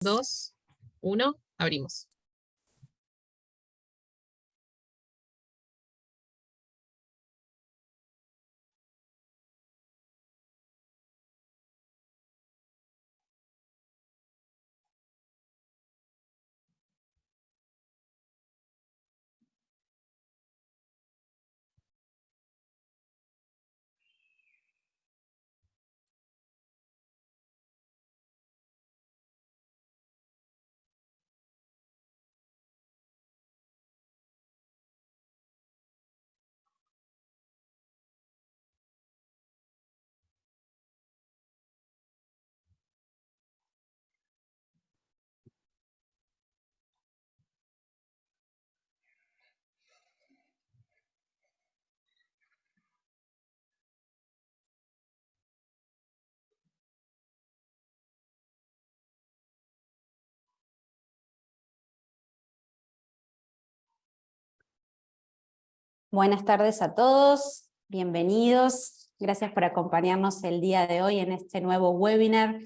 dos, uno, abrimos. Buenas tardes a todos, bienvenidos. Gracias por acompañarnos el día de hoy en este nuevo webinar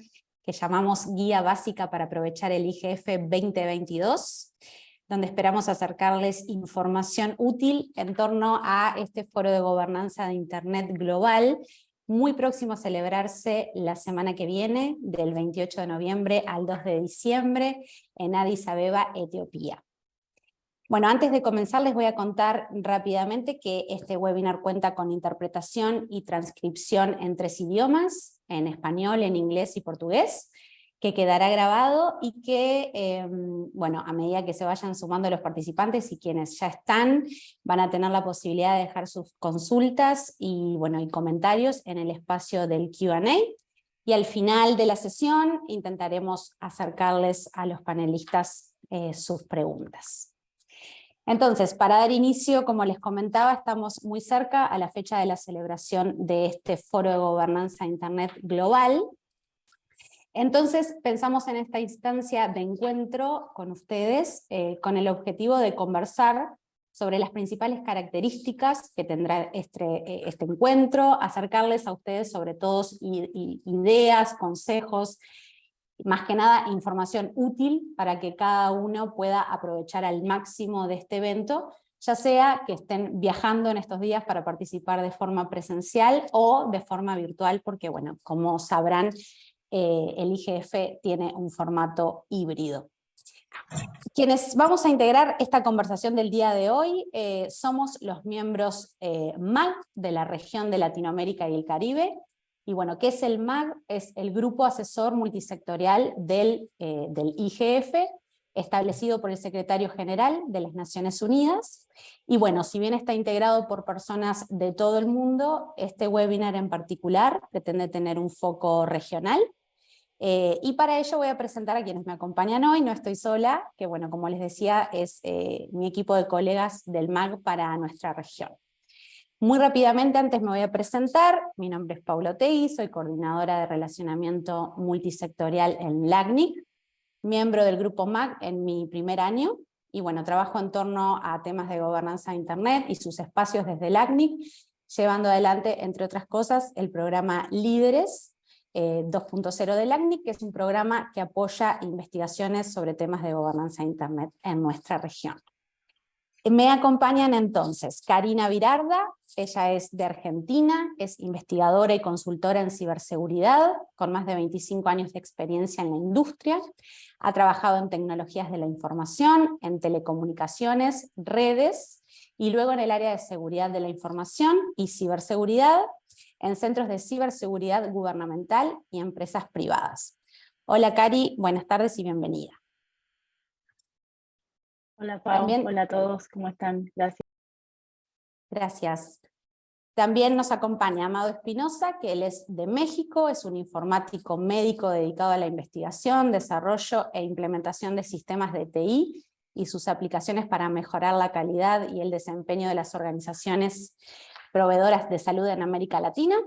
que llamamos Guía Básica para aprovechar el IGF 2022, donde esperamos acercarles información útil en torno a este foro de gobernanza de Internet global, muy próximo a celebrarse la semana que viene, del 28 de noviembre al 2 de diciembre, en Addis Abeba, Etiopía. Bueno, antes de comenzar les voy a contar rápidamente que este webinar cuenta con interpretación y transcripción en tres idiomas, en español, en inglés y portugués, que quedará grabado y que, em, bueno, a medida que se vayan sumando los participantes y quienes ya están, van a tener la posibilidad de dejar sus consultas y, bueno, y comentarios en el espacio del Q&A, y al final de la sesión intentaremos acercarles a los panelistas eh, sus preguntas. Entonces, para dar inicio, como les comentaba, estamos muy cerca a la fecha de la celebración de este Foro de Gobernanza Internet Global. Entonces, pensamos en esta instancia de encuentro con ustedes, eh, con el objetivo de conversar sobre las principales características que tendrá este, eh, este encuentro, acercarles a ustedes sobre todo ideas, consejos, más que nada información útil para que cada uno pueda aprovechar al máximo de este evento, ya sea que estén viajando en estos días para participar de forma presencial o de forma virtual, porque bueno, como sabrán, eh, el IGF tiene un formato híbrido. Quienes vamos a integrar esta conversación del día de hoy eh, somos los miembros eh, MAG de la región de Latinoamérica y el Caribe, y bueno, ¿qué es el MAG? Es el Grupo Asesor Multisectorial del, eh, del IGF, establecido por el Secretario General de las Naciones Unidas. Y bueno, si bien está integrado por personas de todo el mundo, este webinar en particular pretende tener un foco regional. Eh, y para ello voy a presentar a quienes me acompañan hoy, no estoy sola, que bueno, como les decía, es eh, mi equipo de colegas del MAG para nuestra región. Muy rápidamente, antes me voy a presentar, mi nombre es Paula Tei, soy coordinadora de relacionamiento multisectorial en LACNIC, miembro del grupo MAC en mi primer año, y bueno, trabajo en torno a temas de gobernanza de Internet y sus espacios desde LACNIC, llevando adelante, entre otras cosas, el programa Líderes 2.0 eh, de LACNIC, que es un programa que apoya investigaciones sobre temas de gobernanza de Internet en nuestra región. Me acompañan entonces Karina Virarda, ella es de Argentina, es investigadora y consultora en ciberseguridad, con más de 25 años de experiencia en la industria, ha trabajado en tecnologías de la información, en telecomunicaciones, redes, y luego en el área de seguridad de la información y ciberseguridad, en centros de ciberseguridad gubernamental y empresas privadas. Hola Cari, buenas tardes y bienvenida. Hola Pau, hola a todos, ¿cómo están? Gracias. Gracias. También nos acompaña Amado Espinosa, que él es de México, es un informático médico dedicado a la investigación, desarrollo e implementación de sistemas de TI y sus aplicaciones para mejorar la calidad y el desempeño de las organizaciones proveedoras de salud en América Latina.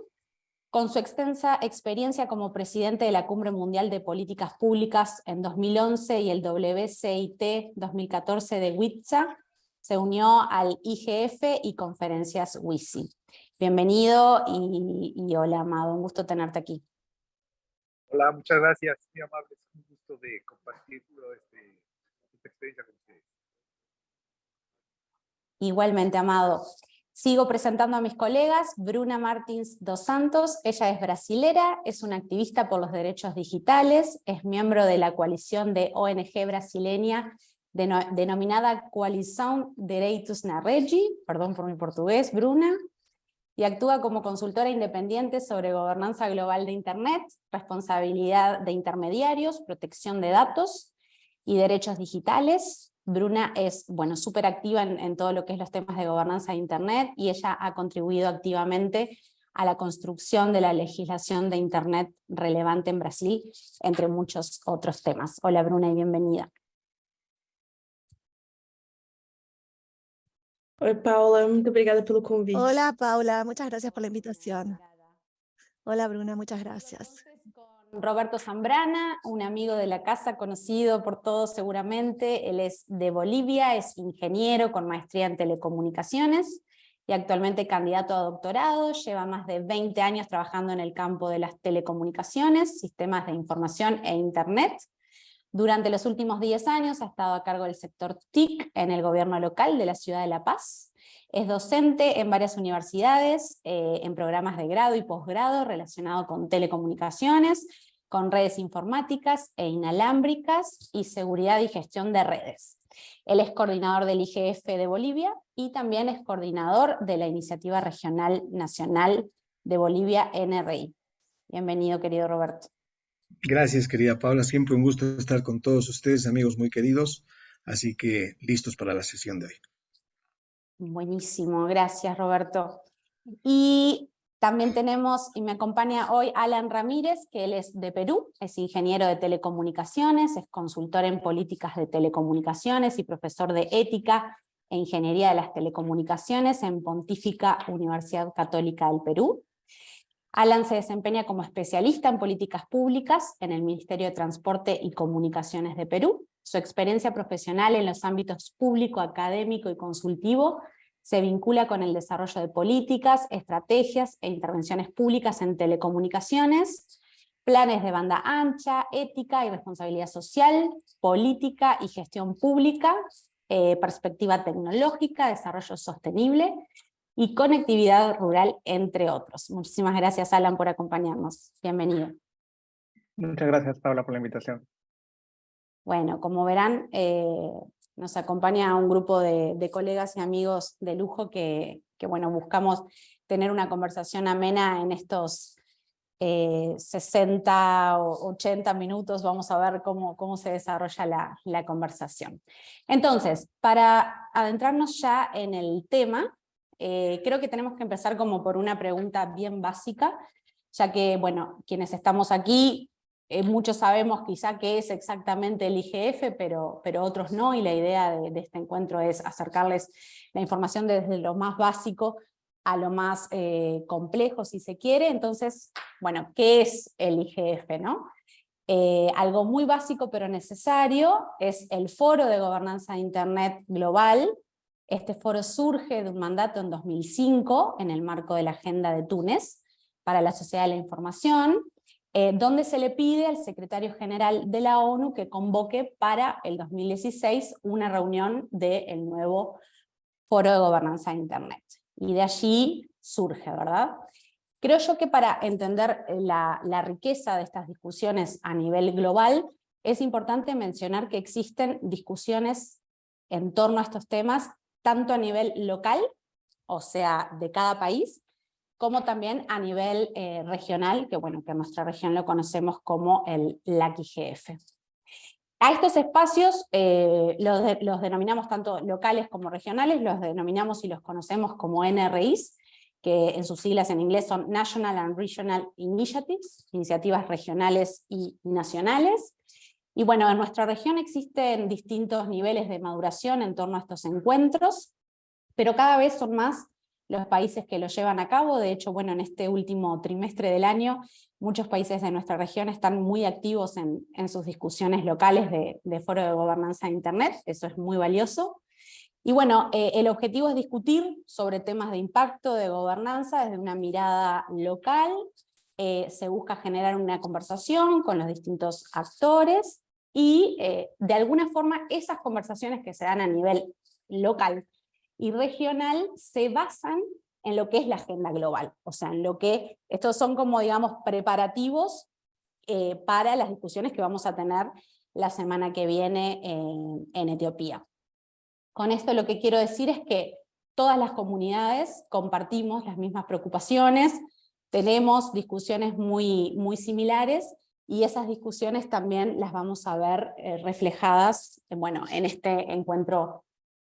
Con su extensa experiencia como presidente de la Cumbre Mundial de Políticas Públicas en 2011 y el WCIT 2014 de WITSA, se unió al IGF y conferencias WISI. Bienvenido y, hola Amado, un gusto tenerte aquí. Hola, muchas gracias, muy amable, un gusto gusto de compartir este, esta experiencia con ustedes. Igualmente, Amado. Sigo presentando a mis colegas, Bruna Martins dos Santos, ella es brasilera, es una activista por los derechos digitales, es miembro de la coalición de ONG brasileña denominada Coalición Direitos na Rede, perdón por mi portugués, Bruna, y actúa como consultora independiente sobre gobernanza global de Internet, responsabilidad de intermediarios, protección de datos y derechos digitales, Bruna es bueno, súper activa en, todo lo que es los temas de gobernanza de Internet y ella ha contribuido activamente a la construcción de la legislación de Internet relevante en Brasil, entre muchos otros temas. Hola Bruna y bienvenida. Oi Paula, muito obrigada pelo convite. Hola Paula, muchas gracias por la invitación. Hola Bruna, muchas gracias. Roberto Zambrana, un amigo de la casa, conocido por todos seguramente, él es de Bolivia, es ingeniero con maestría en telecomunicaciones y actualmente candidato a doctorado, lleva más de 20 años trabajando en el campo de las telecomunicaciones, sistemas de información e internet. Durante los últimos 10 años ha estado a cargo del sector TIC en el gobierno local de la ciudad de La Paz, es docente en varias universidades, eh, en programas de grado y posgrado relacionados con telecomunicaciones, con redes informáticas e inalámbricas y seguridad y gestión de redes. Él es coordinador del IGF de Bolivia y también es coordinador de la Iniciativa Regional Nacional de Bolivia, NRI. Bienvenido, querido Roberto. Gracias, querida Paula. Siempre un gusto estar con todos ustedes, amigos muy queridos. Así que listos para la sesión de hoy. Buenísimo, gracias Roberto. Y también tenemos, y me acompaña hoy Alan Ramírez, que él es de Perú, es ingeniero de telecomunicaciones, es consultor en políticas de telecomunicaciones y profesor de ética e ingeniería de las telecomunicaciones en Pontífica Universidad Católica del Perú. Alan se desempeña como especialista en políticas públicas en el Ministerio de Transporte y Comunicaciones de Perú. Su experiencia profesional en los ámbitos público, académico y consultivo se vincula con el desarrollo de políticas, estrategias e intervenciones públicas en telecomunicaciones, planes de banda ancha, ética y responsabilidad social, política y gestión pública, eh, perspectiva tecnológica, desarrollo sostenible y conectividad rural, entre otros. Muchísimas gracias, Alan, por acompañarnos. Bienvenido. Muchas gracias, Paula, por la invitación. Bueno, como verán, eh, nos acompaña un grupo de, colegas y amigos de lujo que, bueno, buscamos tener una conversación amena en estos 60 eh, o 80 minutos, vamos a ver cómo, cómo se desarrolla la, conversación. Entonces, para adentrarnos ya en el tema, eh, creo que tenemos que empezar como por una pregunta bien básica, ya que, bueno, quienes estamos aquí, eh, muchos sabemos quizá qué es exactamente el IGF, pero, pero otros no, y la idea de, este encuentro es acercarles la información desde lo más básico a lo más eh, complejo, si se quiere. Entonces, bueno, ¿qué es el IGF? ¿no? algo muy básico pero necesario es el Foro de Gobernanza de Internet Global, este foro surge de un mandato en 2005 en el marco de la Agenda de Túnez para la Sociedad de la Información, eh, donde se le pide al secretario general de la ONU que convoque para el 2016 una reunión del nuevo Foro de Gobernanza de Internet. Y de allí surge, ¿verdad? Creo yo que para entender la, la riqueza de estas discusiones a nivel global, es importante mencionar que existen discusiones en torno a estos temas tanto a nivel local, o sea, de cada país, como también a nivel eh, regional, que bueno, que en nuestra región lo conocemos como el LAC-IGF. A estos espacios eh, los, denominamos tanto locales como regionales, los denominamos y los conocemos como NRIs, que en sus siglas en inglés son National and Regional Initiatives, iniciativas regionales y nacionales, y bueno, en nuestra región existen distintos niveles de maduración en torno a estos encuentros, pero cada vez son más los países que lo llevan a cabo, de hecho, bueno, en este último trimestre del año, muchos países de nuestra región están muy activos en, sus discusiones locales de, foro de gobernanza de Internet, eso es muy valioso. Y bueno, eh, el objetivo es discutir sobre temas de impacto, de gobernanza, desde una mirada local, eh, se busca generar una conversación con los distintos actores, y eh, de alguna forma esas conversaciones que se dan a nivel local y regional se basan en lo que es la agenda global, o sea, en lo que, estos son como digamos preparativos eh, para las discusiones que vamos a tener la semana que viene en Etiopía. Con esto lo que quiero decir es que todas las comunidades compartimos las mismas preocupaciones, tenemos discusiones muy, muy similares, y esas discusiones también las vamos a ver eh, reflejadas bueno, en este encuentro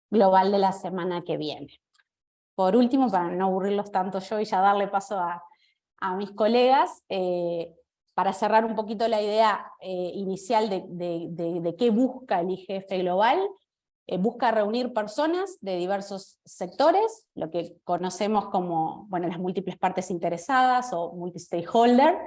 global de la semana que viene. Por último, para no aburrirlos tanto yo y ya darle paso a, a mis colegas, eh, para cerrar un poquito la idea eh, inicial de, de, de, qué busca el IGF Global, eh, busca reunir personas de diversos sectores, lo que conocemos como bueno, las múltiples partes interesadas o multi-stakeholder,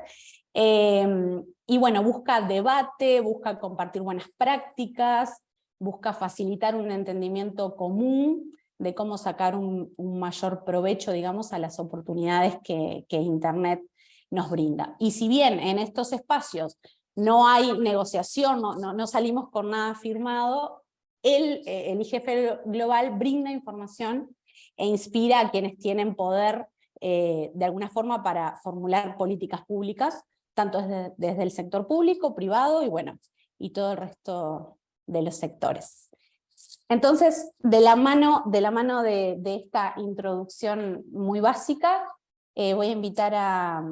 y bueno, busca debate, busca compartir buenas prácticas, busca facilitar un entendimiento común de cómo sacar un, mayor provecho, digamos, a las oportunidades que, Internet nos brinda. Y si bien en estos espacios no hay negociación, no, no, salimos con nada firmado, el, eh, el IGF Global brinda información e inspira a quienes tienen poder eh, de alguna forma para formular políticas públicas, tanto desde, desde, el sector público, privado y bueno, y todo el resto de los sectores. Entonces, de la mano de, la mano de, esta introducción muy básica, eh, voy a invitar a,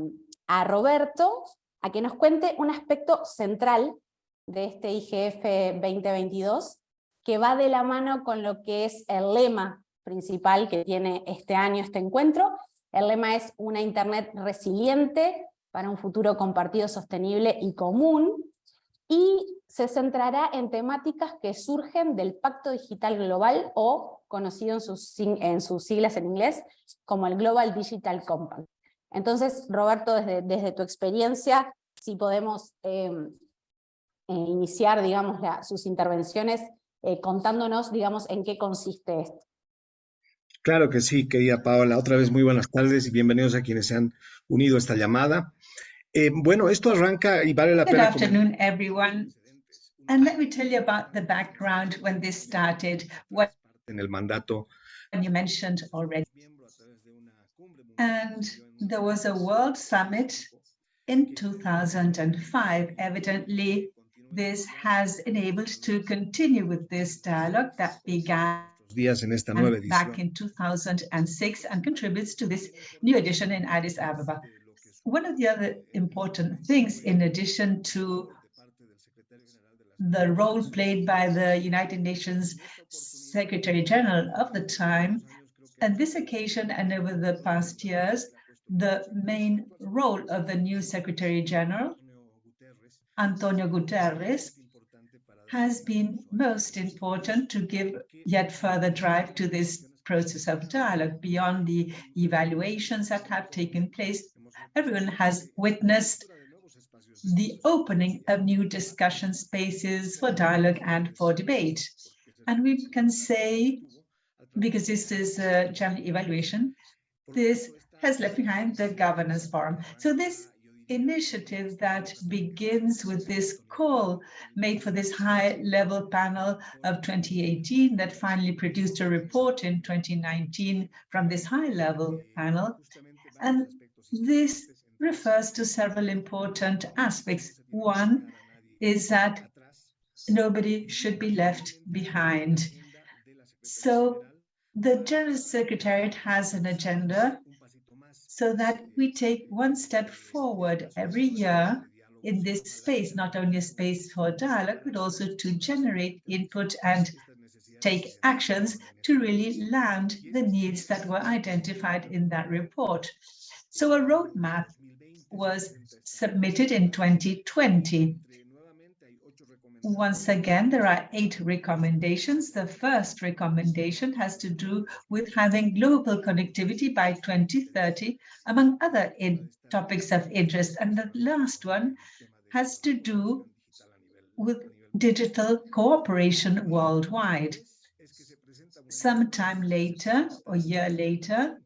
a Roberto a que nos cuente un aspecto central de este IGF 2022, que va de la mano con lo que es el lema principal que tiene este año este encuentro. El lema es una Internet resiliente para un futuro compartido, sostenible y común, y se centrará en temáticas que surgen del Pacto Digital Global, o conocido en sus, siglas en inglés, como el Global Digital Compact. Entonces, Roberto, desde, tu experiencia, si podemos em, eh, iniciar, digamos, sus intervenciones eh, contándonos, digamos, en qué consiste esto. Claro que sí, querida Paola. Otra vez muy buenas tardes y bienvenidos a quienes se han unido a esta llamada. Eh, bueno, esto arranca y vale la Good pena. afternoon, everyone. And let me tell you about the background when this started. What En el mandato. you mentioned already. And there was a World Summit in 2005. Evidently, this has enabled to continue with this dialogue that began días en esta nueva back in 2006 and contributes to this new edition in Addis Ababa. One of the other important things, in addition to the role played by the United Nations Secretary General of the time, on this occasion and over the past years, the main role of the new Secretary General, Antonio Guterres, has been most important to give yet further drive to this process of dialogue beyond the evaluations that have taken place. Everyone has witnessed the opening of new discussion spaces for dialogue and for debate. And we can say, because this is a general evaluation, this has left behind the governance forum. So this initiative that begins with this call made for this high level panel of 2018 that finally produced a report in 2019 from this high level panel. And this refers to several important aspects. One is that nobody should be left behind. So the General Secretariat has an agenda so that we take one step forward every year in this space, not only a space for dialogue, but also to generate input and take actions to really land the needs that were identified in that report. So a roadmap was submitted in 2020. Once again, there are eight recommendations. The first recommendation has to do with having global connectivity by 2030, among other topics of interest. And the last one has to do with digital cooperation worldwide. Sometime later, or a year later,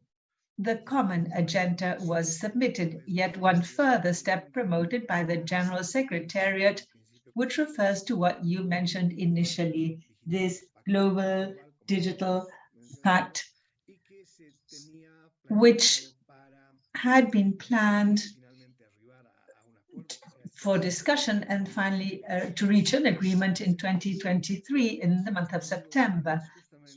the common agenda was submitted, yet one further step promoted by the General Secretariat which refers to what you mentioned initially, this global digital pact, which had been planned for discussion and finally uh, to reach an agreement in 2023 in the month of September.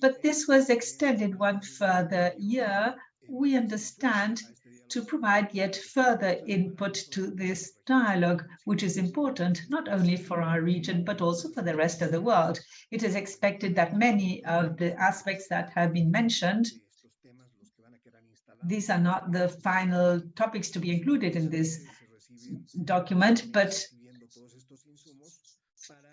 But this was extended one further year, we understand, to provide yet further input to this dialogue, which is important not only for our region, but also for the rest of the world. It is expected that many of the aspects that have been mentioned, these are not the final topics to be included in this document, but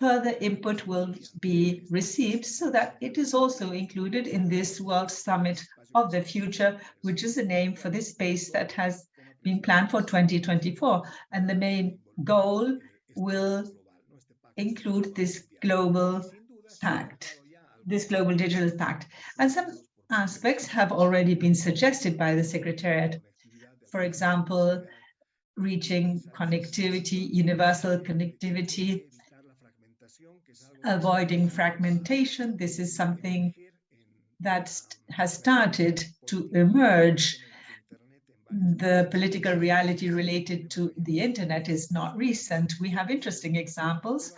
further input will be received so that it is also included in this World Summit of the Future, which is a name for this space that has been planned for 2024. And the main goal will include this global pact, this global digital pact. And some aspects have already been suggested by the Secretariat. For example, reaching connectivity, universal connectivity, avoiding fragmentation. This is something that has started to emerge. The political reality related to the internet is not recent. We have interesting examples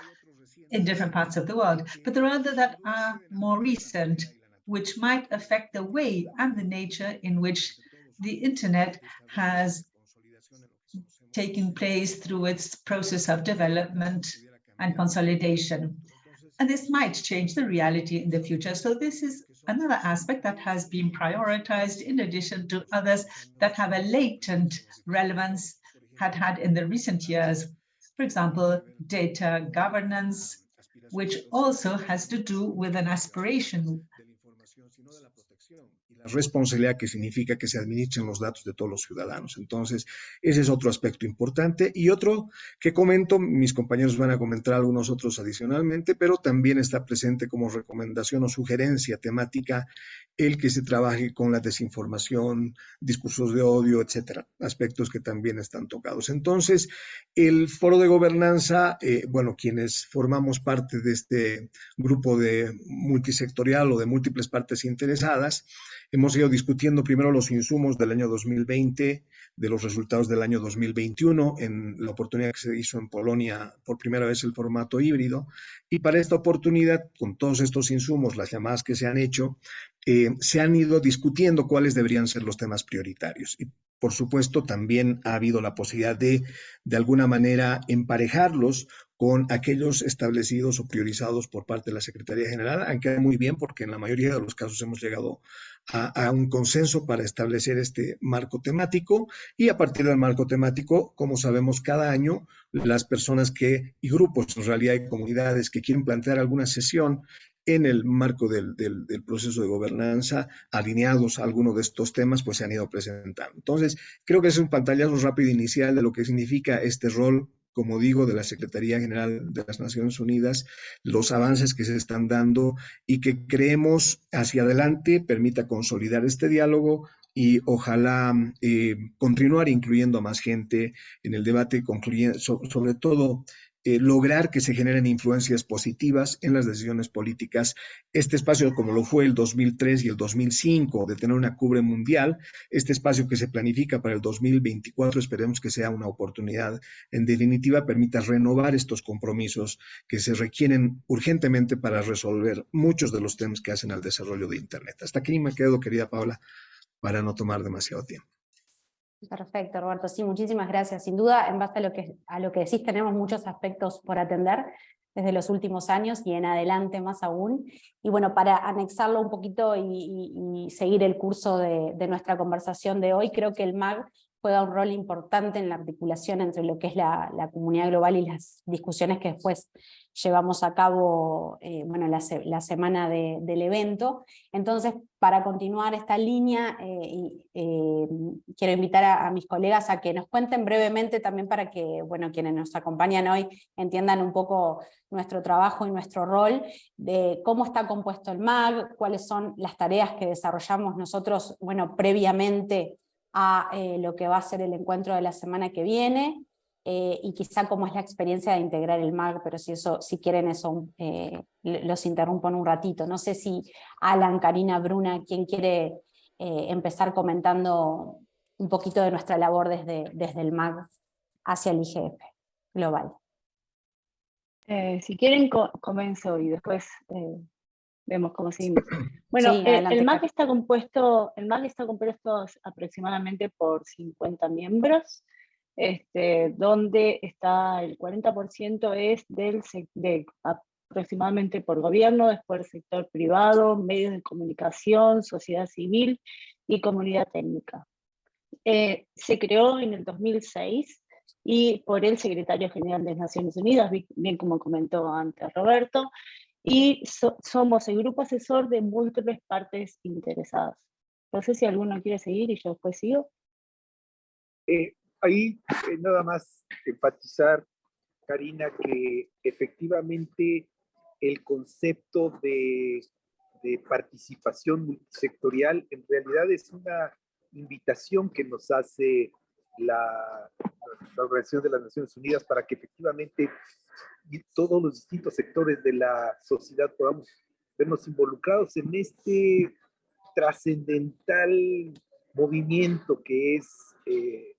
in different parts of the world, but there are other that are more recent, which might affect the way and the nature in which the internet has taken place through its process of development and consolidation. And this might change the reality in the future. So this is another aspect that has been prioritized in addition to others that have a latent relevance had had in the recent years. For example, data governance, which also has to do with an aspiration responsabilidad que significa que se administren los datos de todos los ciudadanos. Entonces, ese es otro aspecto importante. Y otro que comento, mis compañeros van a comentar algunos otros adicionalmente, pero también está presente como recomendación o sugerencia temática el que se trabaje con la desinformación, discursos de odio, etcétera, aspectos que también están tocados. Entonces, el foro de gobernanza, eh, bueno, quienes formamos parte de este grupo de multisectorial o de múltiples partes interesadas, Hemos ido discutiendo primero los insumos del año 2020, de los resultados del año 2021, en la oportunidad que se hizo en Polonia por primera vez el formato híbrido. Y para esta oportunidad, con todos estos insumos, las llamadas que se han hecho, eh, se han ido discutiendo cuáles deberían ser los temas prioritarios. Y por supuesto, también ha habido la posibilidad de, de alguna manera, emparejarlos con aquellos establecidos o priorizados por parte de la Secretaría General, aunque muy bien porque en la mayoría de los casos hemos llegado a, un consenso para establecer este marco temático y a partir del marco temático, como sabemos, cada año las personas que y grupos, en realidad hay comunidades que quieren plantear alguna sesión en el marco del, del, proceso de gobernanza, alineados a alguno de estos temas, pues se han ido presentando. Entonces, creo que es un pantallazo rápido inicial de lo que significa este rol como digo, de la Secretaría General de las Naciones Unidas, los avances que se están dando y que creemos hacia adelante permita consolidar este diálogo y ojalá eh, continuar incluyendo a más gente en el debate, sobre todo eh, lograr que se generen influencias positivas en las decisiones políticas. Este espacio, como lo fue el 2003 y el 2005, de tener una cubre mundial, este espacio que se planifica para el 2024, esperemos que sea una oportunidad. En definitiva, permita renovar estos compromisos que se requieren urgentemente para resolver muchos de los temas que hacen al desarrollo de Internet. Hasta aquí me quedo, querida Paula, para no tomar demasiado tiempo. Perfecto, Roberto. Sí, muchísimas gracias. Sin duda, en base a lo, que, a lo que decís, tenemos muchos aspectos por atender desde los últimos años y en adelante más aún. Y bueno, para anexarlo un poquito y, seguir el curso de, de, nuestra conversación de hoy, creo que el MAG juega un rol importante en la articulación entre lo que es la, comunidad global y las discusiones que después llevamos a cabo eh, bueno, la, semana de, del evento. Entonces, para continuar esta línea, eh, eh, quiero invitar a, a, mis colegas a que nos cuenten brevemente también para que bueno, quienes nos acompañan hoy entiendan un poco nuestro trabajo y nuestro rol, de cómo está compuesto el MAG, cuáles son las tareas que desarrollamos nosotros bueno, previamente a eh, lo que va a ser el encuentro de la semana que viene, eh, y quizá cómo es la experiencia de integrar el MAG, pero si, eso, si quieren eso, eh, los interrumpo en un ratito. No sé si Alan, Karina, Bruna, ¿quién quiere empezar comentando un poquito de nuestra labor desde, desde el MAG hacia el IGF global? si quieren, comienzo y después vemos cómo seguimos. Bueno, el MAG está compuesto, el MAG está compuesto aproximadamente por 50 miembros, este, donde está el 40% es del, de, aproximadamente por gobierno, después el sector privado, medios de comunicación, sociedad civil y comunidad técnica. Eh, se creó en el 2006 y por el secretario general de Naciones Unidas, bien como comentó antes Roberto, y somos el grupo asesor de múltiples partes interesadas. No sé si alguno quiere seguir y yo después sigo. Eh, ahí eh, nada más enfatizar, Karina, que efectivamente el concepto de, participación multisectorial en realidad es una invitación que nos hace la, la, Organización de las Naciones Unidas para que efectivamente todos los distintos sectores de la sociedad podamos vernos involucrados en este trascendental movimiento que es eh,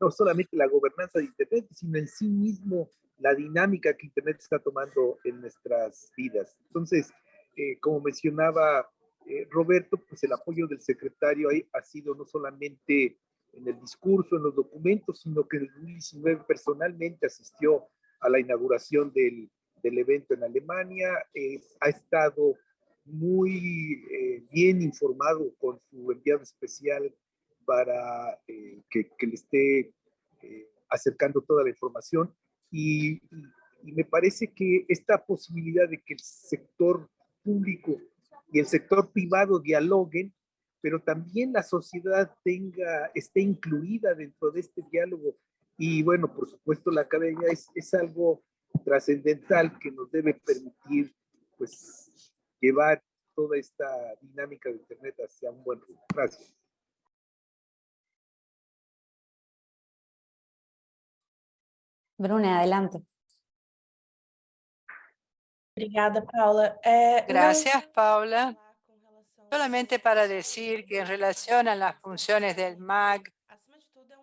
no solamente la gobernanza de Internet, sino en sí mismo la dinámica que Internet está tomando en nuestras vidas. Entonces, eh, como mencionaba eh, Roberto, pues el apoyo del secretario ahí ha sido no solamente en el discurso, en los documentos, sino que en el 2019 personalmente asistió a la inauguración del, del evento en Alemania, eh, ha estado muy bien informado con su enviado especial para que, que, le esté acercando toda la información y, me parece que esta posibilidad de que el sector público y el sector privado dialoguen, pero también la sociedad tenga, esté incluida dentro de este diálogo. Y bueno, por supuesto, la academia es, es algo trascendental que nos debe permitir pues llevar toda esta dinámica de Internet hacia un buen rumbo. Gracias. Bruna, adelante. Paula. Gracias, Paula. Solamente para decir que en relación a las funciones del MAG,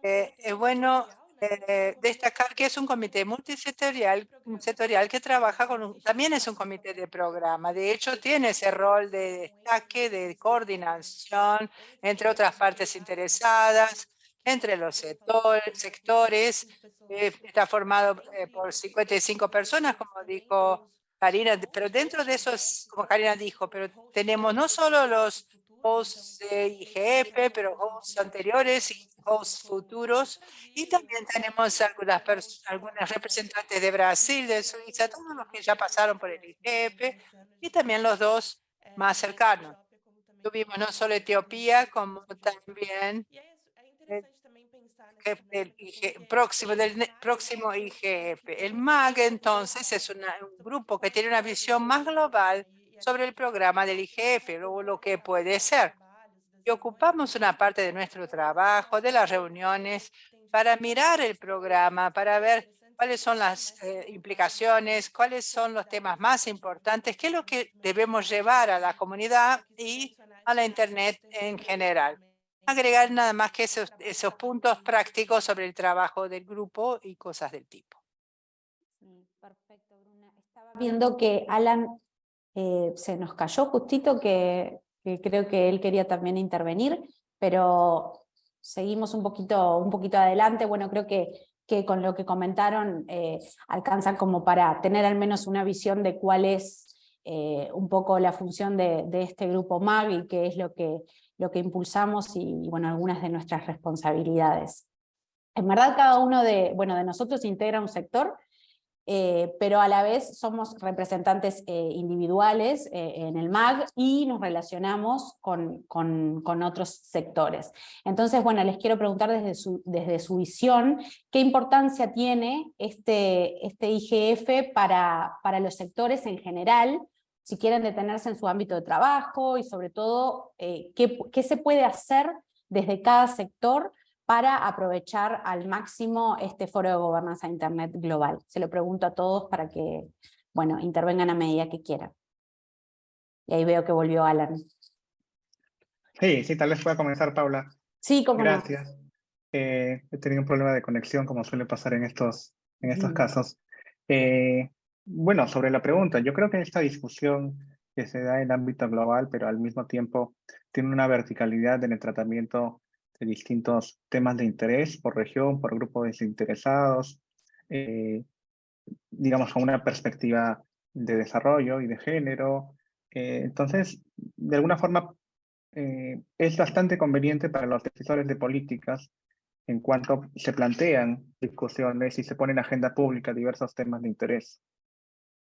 eh, es bueno eh, destacar que es un comité multisectorial sectorial que trabaja con también es un comité de programa. De hecho, tiene ese rol de destaque, de coordinación entre otras partes interesadas, entre los sectores. Eh, está formado eh, por 55 personas, como dijo Karina, pero dentro de esos, como Karina dijo, pero tenemos no solo los hosts de IGF, pero hosts anteriores y futuros, y también tenemos algunas, algunas representantes de Brasil, de Suiza, todos los que ya pasaron por el IGF, y también los dos más cercanos. Tuvimos no solo Etiopía, como también del próximo, del próximo IGF. El MAG, entonces, es un grupo que tiene una visión más global sobre el programa del IGF, o lo que puede ser. Y ocupamos una parte de nuestro trabajo, de las reuniones, para mirar el programa, para ver cuáles son las eh, implicaciones, cuáles son los temas más importantes, qué es lo que debemos llevar a la comunidad y a la Internet en general agregar nada más que esos, puntos prácticos sobre el trabajo del grupo y cosas del tipo. perfecto, Bruna. Estaba viendo que Alan eh, se nos cayó justito, que, creo que él quería también intervenir, pero seguimos un poquito, un poquito adelante. Bueno, creo que, que con lo que comentaron eh, alcanzan como para tener al menos una visión de cuál es eh, un poco la función de, de, este grupo MAG y qué es lo que lo que impulsamos y, bueno, algunas de nuestras responsabilidades. En verdad cada uno de, bueno, de nosotros integra un sector, eh, pero a la vez somos representantes eh, individuales eh, en el MAG y nos relacionamos con, otros sectores. Entonces, bueno, les quiero preguntar desde su, visión, ¿qué importancia tiene este, este IGF para, los sectores en general? si quieren detenerse en su ámbito de trabajo y sobre todo qué, se puede hacer desde cada sector para aprovechar al máximo este foro de gobernanza de Internet global? Se lo pregunto a todos para que, bueno, intervengan a medida que quieran. Y ahí veo que volvió Alan. Sí, sí, tal vez pueda comenzar, Paula. Sí, como Gracias. Eh, he tenido un problema de conexión, como suele pasar en estos, en estos casos. Eh, bueno, sobre la pregunta, yo creo que esta discusión que se da en ámbito global, pero al mismo tiempo tiene una verticalidad en el tratamiento de distintos temas de interés por región, por grupos desinteresados, eh, digamos con una perspectiva de desarrollo y de género. Eh, entonces, de alguna forma, eh, es bastante conveniente para los decisores de políticas en cuanto se plantean discusiones y se ponen en agenda pública diversos temas de interés.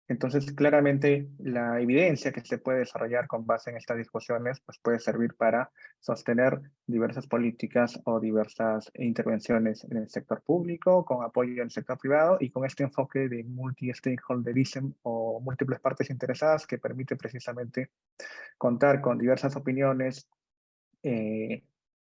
Entonces, claramente, la evidencia que se puede desarrollar con base en estas discusiones pues puede servir para sostener diversas políticas o diversas intervenciones en el sector público, con apoyo en el sector privado y con este enfoque de multi-stakeholderism o múltiples partes interesadas que permite precisamente contar con diversas opiniones, eh,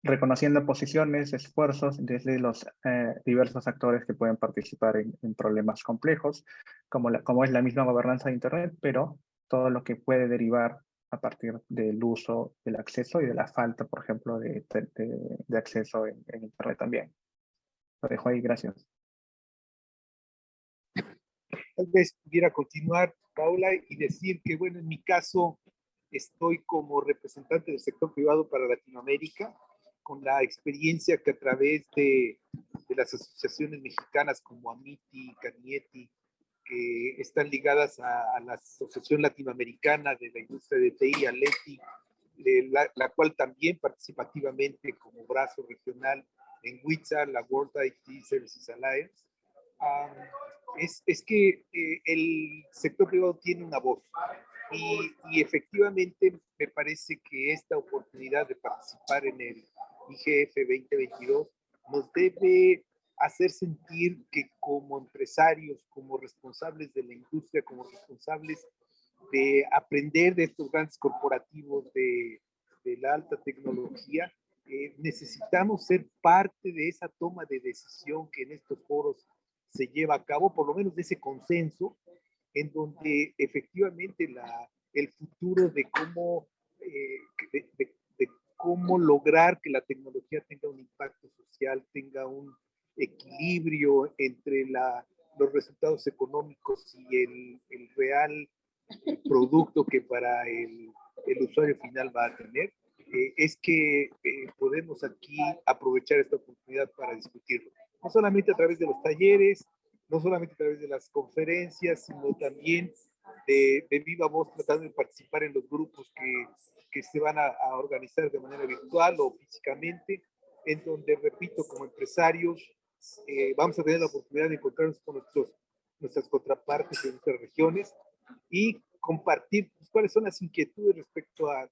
reconociendo posiciones, esfuerzos desde los eh, diversos actores que pueden participar en, problemas complejos, como, como es la misma gobernanza de Internet, pero todo lo que puede derivar a partir del uso, del acceso y de la falta, por ejemplo, de, de, acceso en, en, Internet también. Lo dejo ahí, gracias. Tal vez pudiera continuar, Paula, y decir que, bueno, en mi caso, estoy como representante del sector privado para Latinoamérica, con la experiencia que a través de, de las asociaciones mexicanas como AMITI, CANIETI, que están ligadas a, la Asociación Latinoamericana de la Industria de TI, ALETI, la, la, cual también participativamente como brazo regional en WITSA, la World IT Services Alliance, es, es, que eh, el sector privado tiene una voz y, y, efectivamente me parece que esta oportunidad de participar en el IGF 2022 nos debe hacer sentir que como empresarios, como responsables de la industria, como responsables de aprender de estos grandes corporativos de, de la alta tecnología, eh, necesitamos ser parte de esa toma de decisión que en estos foros se lleva a cabo, por lo menos de ese consenso, en donde efectivamente la, el futuro de cómo, eh, de, cómo lograr que la tecnología tenga un impacto social, tenga un equilibrio entre la, los resultados económicos y el, el real producto que para el, el, usuario final va a tener, eh, es que eh, podemos aquí aprovechar esta oportunidad para discutirlo. No solamente a través de los talleres, no solamente a través de las conferencias, sino también de, de viva voz tratando de participar en los grupos que que se van a, organizar de manera virtual o físicamente, en donde, repito, como empresarios, eh, vamos a tener la oportunidad de encontrarnos con nuestros, nuestras contrapartes en nuestras regiones y compartir pues, cuáles son las inquietudes respecto a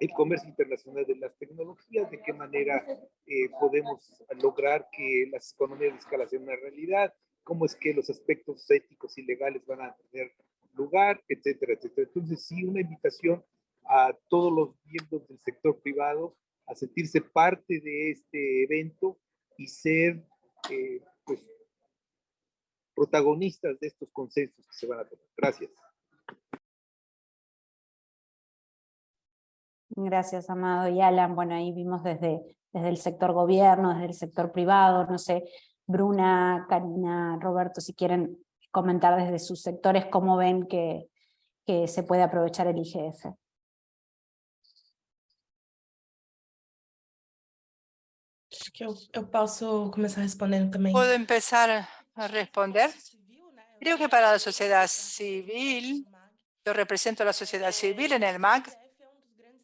el comercio internacional de las tecnologías, de qué manera eh, podemos lograr que las economías de escala sean una realidad, cómo es que los aspectos éticos y legales van a tener lugar, etcétera, etcétera. Entonces, sí, una invitación a todos los miembros del sector privado a sentirse parte de este evento y ser eh, pues, protagonistas de estos consensos que se van a tomar. Gracias. Gracias, Amado y Alan. Bueno, ahí vimos desde, desde el sector gobierno, desde el sector privado, no sé, Bruna, Karina, Roberto, si quieren comentar desde sus sectores cómo ven que, que se puede aprovechar el IGF. que eu, eu posso começar respondendo também. Puedo empezar a responder. Creo que para la sociedad civil, yo represento a la sociedad civil en el MAC,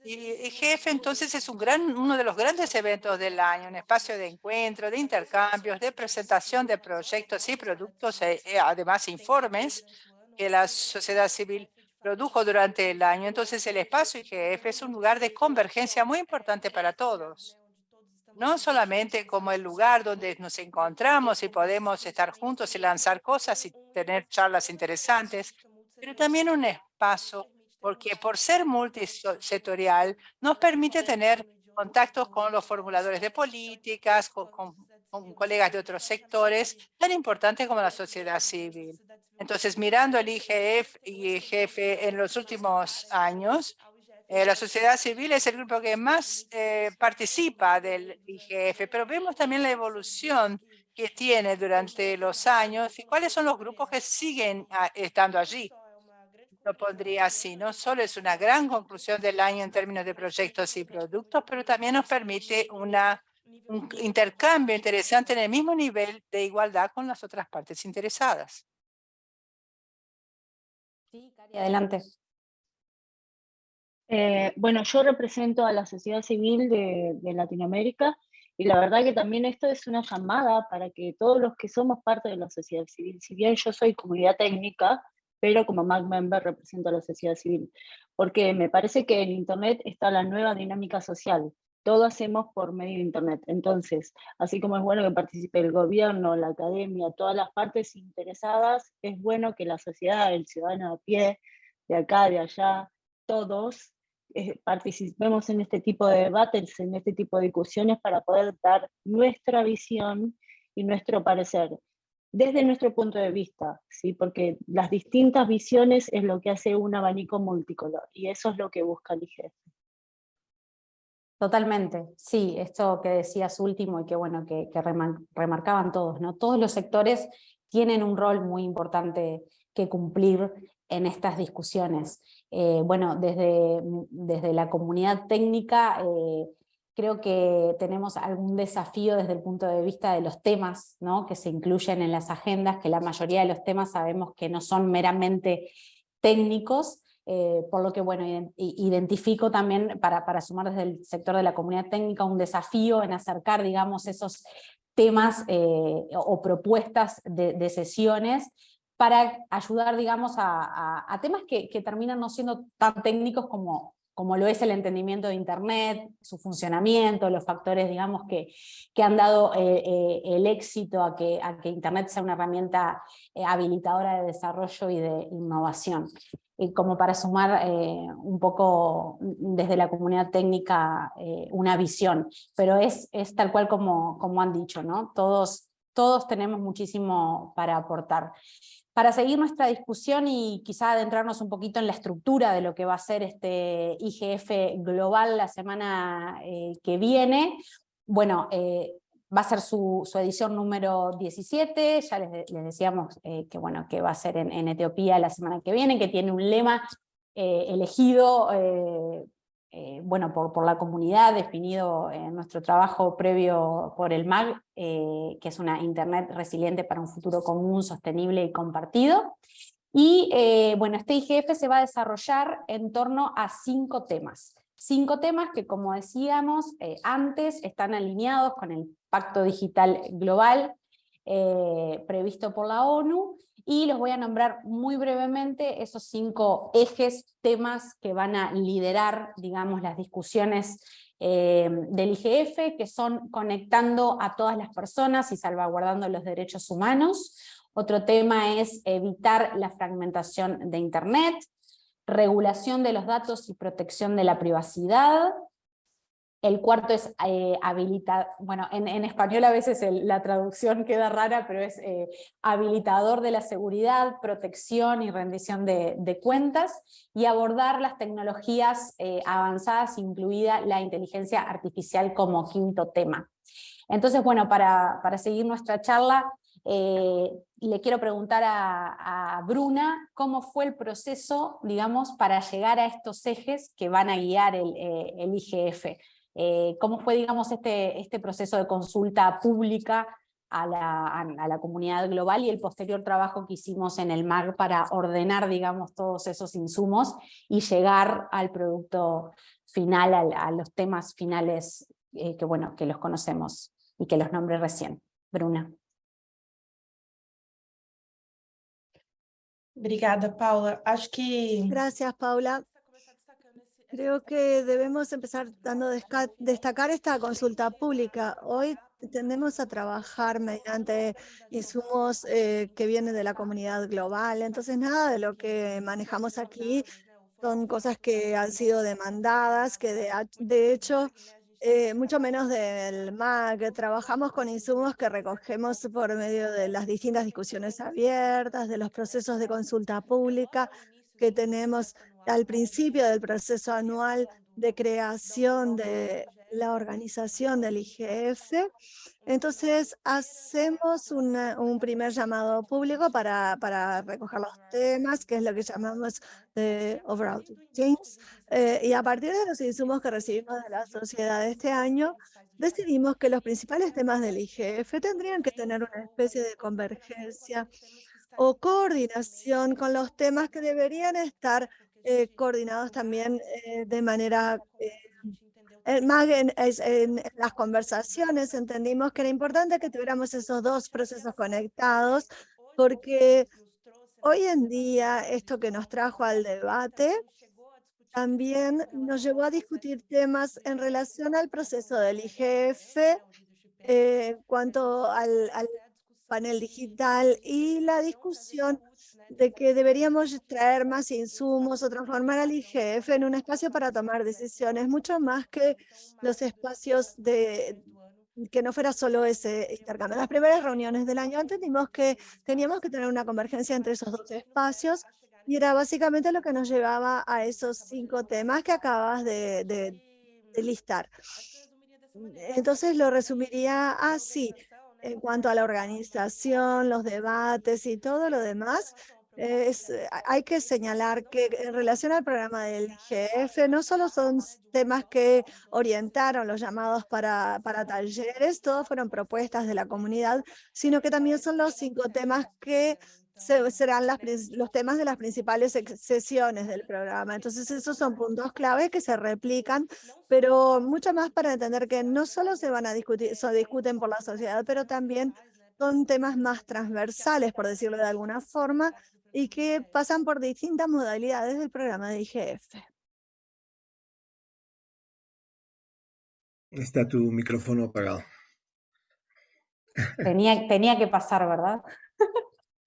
y IGF entonces es un gran, uno de los grandes eventos del año, un espacio de encuentro, de intercambios, de presentación de proyectos y productos, e, e además informes que la sociedad civil produjo durante el año. Entonces el espacio IGF es un lugar de convergencia muy importante para todos no solamente como el lugar donde nos encontramos y podemos estar juntos y lanzar cosas y tener charlas interesantes, pero también un espacio porque por ser multisectorial nos permite tener contactos con los formuladores de políticas, con, colegas de otros sectores tan importantes como la sociedad civil. Entonces, mirando el IGF y IGF en los últimos años, eh, la sociedad civil es el grupo que más eh, participa del IGF, pero vemos también la evolución que tiene durante los años y cuáles son los grupos que siguen ah, estando allí. Lo pondría así, no solo es una gran conclusión del año en términos de proyectos y productos, pero también nos permite una, un intercambio interesante en el mismo nivel de igualdad con las otras partes interesadas. Sí, Cari, adelante. Eh, bueno, yo represento a la sociedad civil de, de Latinoamérica y la verdad que también esto es una llamada para que todos los que somos parte de la sociedad civil, si bien yo soy comunidad técnica, pero como MAG member represento a la sociedad civil, porque me parece que en Internet está la nueva dinámica social. Todo hacemos por medio de Internet. Entonces, así como es bueno que participe el gobierno, la academia, todas las partes interesadas, es bueno que la sociedad, el ciudadano a pie, de acá, de allá, todos eh, participemos en este tipo de debates, en este tipo de discusiones para poder dar nuestra visión y nuestro parecer desde nuestro punto de vista, ¿sí? porque las distintas visiones es lo que hace un abanico multicolor y eso es lo que busca el IGF. Totalmente, sí, esto que decías último y que bueno, que, remarcaban todos, ¿no? Todos los sectores tienen un rol muy importante que cumplir en estas discusiones. Eh, bueno, desde, desde la comunidad técnica eh, creo que tenemos algún desafío desde el punto de vista de los temas que se incluyen en las agendas, que la mayoría de los temas sabemos que no son meramente técnicos, eh, por lo que bueno, identifico también para, para sumar desde el sector de la comunidad técnica un desafío en acercar digamos esos temas o propuestas de, de sesiones para ayudar, digamos, a, temas que, terminan no siendo tan técnicos como, como lo es el entendimiento de Internet, su funcionamiento, los factores, digamos, que, que han dado eh, eh, el éxito a que, a que Internet sea una herramienta eh, habilitadora de desarrollo y de innovación. Y como para sumar un poco desde la comunidad técnica una visión, pero es, es tal cual como, como han dicho, ¿no? Todos, todos tenemos muchísimo para aportar. Para seguir nuestra discusión y quizá adentrarnos un poquito en la estructura de lo que va a ser este IGF global la semana eh, que viene, bueno, eh, va a ser su, edición número 17, ya les, decíamos eh, que, bueno, que va a ser en, en, Etiopía la semana que viene, que tiene un lema elegido eh, bueno, por, por, la comunidad, definido en nuestro trabajo previo por el MAG, eh, que es una Internet resiliente para un futuro común, sostenible y compartido. Y eh, bueno, este IGF se va a desarrollar en torno a cinco temas. Cinco temas que, como decíamos antes, están alineados con el Pacto Digital Global previsto por la ONU, y los voy a nombrar muy brevemente esos cinco ejes, temas que van a liderar, digamos, las discusiones eh, del IGF, que son conectando a todas las personas y salvaguardando los derechos humanos. Otro tema es evitar la fragmentación de Internet, regulación de los datos y protección de la privacidad, el cuarto es eh, habilitar, bueno, en, español a veces la traducción queda rara, pero es eh, habilitador de la seguridad, protección y rendición de, cuentas, y abordar las tecnologías eh, avanzadas, incluida la inteligencia artificial como quinto tema. Entonces, bueno, para, seguir nuestra charla, le quiero preguntar a, Bruna cómo fue el proceso, digamos, para llegar a estos ejes que van a guiar el, el IGF. Eh, cómo fue, digamos, este, este proceso de consulta pública a la, comunidad global y el posterior trabajo que hicimos en el MAG para ordenar, digamos, todos esos insumos y llegar al producto final, a, los temas finales eh, que, bueno, que los conocemos y que los nombré recién. Bruna. Paula. Gracias, Paula. Creo que debemos empezar dando destacar esta consulta pública. Hoy tendemos a trabajar mediante insumos eh, que vienen de la comunidad global. Entonces, nada de lo que manejamos aquí son cosas que han sido demandadas, que de, de hecho eh, mucho menos del MAC. Trabajamos con insumos que recogemos por medio de las distintas discusiones abiertas, de los procesos de consulta pública que tenemos al principio del proceso anual de creación de la organización del IGF. Entonces, hacemos un primer llamado público para, recoger los temas, que es lo que llamamos de overall teams. Eh, y a partir de los insumos que recibimos de la sociedad este año, decidimos que los principales temas del IGF tendrían que tener una especie de convergencia o coordinación con los temas que deberían estar eh, coordinados también eh, de manera eh, más en, en, las conversaciones entendimos que era importante que tuviéramos esos dos procesos conectados porque hoy en día esto que nos trajo al debate también nos llevó a discutir temas en relación al proceso del IGF eh, cuanto al, al panel digital y la discusión de que deberíamos traer más insumos o transformar al IGF en un espacio para tomar decisiones, mucho más que los espacios de que no fuera solo ese intercambio. En las primeras reuniones del año entendimos que teníamos que tener una convergencia entre esos dos espacios y era básicamente lo que nos llevaba a esos cinco temas que acabas de, de listar. Entonces lo resumiría así en cuanto a la organización, los debates y todo lo demás, eh, hay que señalar que en relación al programa del IGF, no solo son temas que orientaron los llamados para, para talleres, todos fueron propuestas de la comunidad, sino que también son los cinco temas que serán las, los temas de las principales sesiones del programa. Entonces, esos son puntos clave que se replican, pero mucho más para entender que no solo se van a discutir, se discuten por la sociedad, pero también son temas más transversales, por decirlo de alguna forma, y que pasan por distintas modalidades del programa de IGF. Está tu micrófono apagado. Tenía, tenía que pasar, ¿verdad?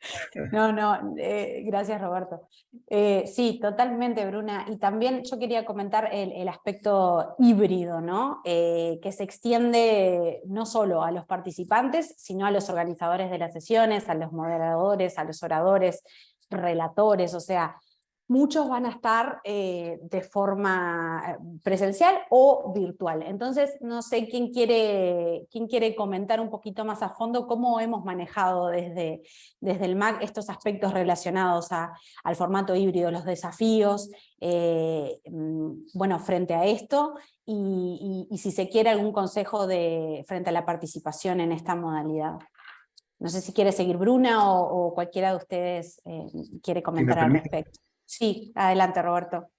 No, no, eh, gracias Roberto. Eh, sí, totalmente Bruna. Y también yo quería comentar el, aspecto híbrido, ¿no? Eh, que se extiende no solo a los participantes, sino a los organizadores de las sesiones, a los moderadores, a los oradores, relatores, o sea, muchos van a estar eh, de forma eh, presencial o virtual. Entonces, no sé quién quiere, quién quiere comentar un poquito más a fondo cómo hemos manejado desde, desde el MAC estos aspectos relacionados al formato híbrido, los desafíos, eh, mm, bueno, frente a esto, y, si se quiere algún consejo de, frente a la participación en esta modalidad. No sé si quiere seguir Bruna o, cualquiera de ustedes quiere comentar al respecto. Sí, adelante Roberto.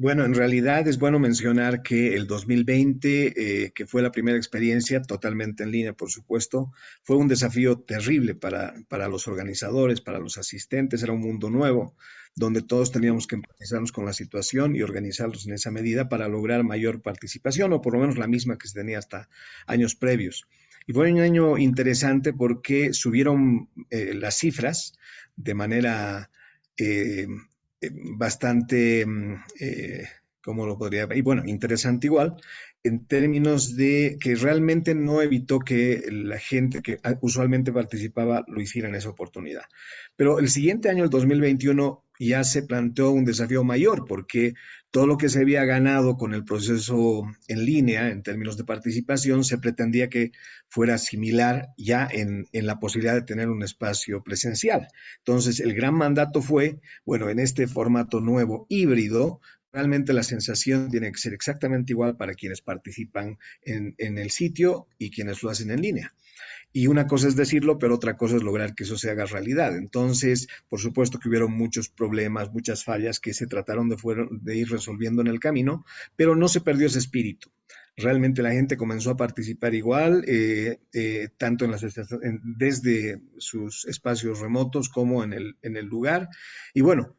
Bueno, en realidad es bueno mencionar que el 2020, eh, que fue la primera experiencia totalmente en línea, por supuesto, fue un desafío terrible para, para los organizadores, para los asistentes, era un mundo nuevo, donde todos teníamos que empatizarnos con la situación y organizarlos en esa medida para lograr mayor participación, o por lo menos la misma que se tenía hasta años previos. Y fue un año interesante porque subieron eh, las cifras de manera eh, eh, bastante, mm, eh, ¿cómo lo podría? Y bueno, interesante igual, en términos de que realmente no evitó que la gente que usualmente participaba lo hiciera en esa oportunidad. Pero el siguiente año, el 2021, ya se planteó un desafío mayor porque todo lo que se había ganado con el proceso en línea en términos de participación se pretendía que fuera similar ya en, en, la posibilidad de tener un espacio presencial. Entonces, el gran mandato fue, bueno, en este formato nuevo híbrido, realmente la sensación tiene que ser exactamente igual para quienes participan en, en el sitio y quienes lo hacen en línea. Y una cosa es decirlo, pero otra cosa es lograr que eso se haga realidad. Entonces, por supuesto que hubieron muchos problemas, muchas fallas que se trataron de, ir resolviendo en el camino, pero no se perdió ese espíritu. Realmente la gente comenzó a participar igual, eh, eh, tanto en las, desde sus espacios remotos como en el, en el lugar. Y bueno,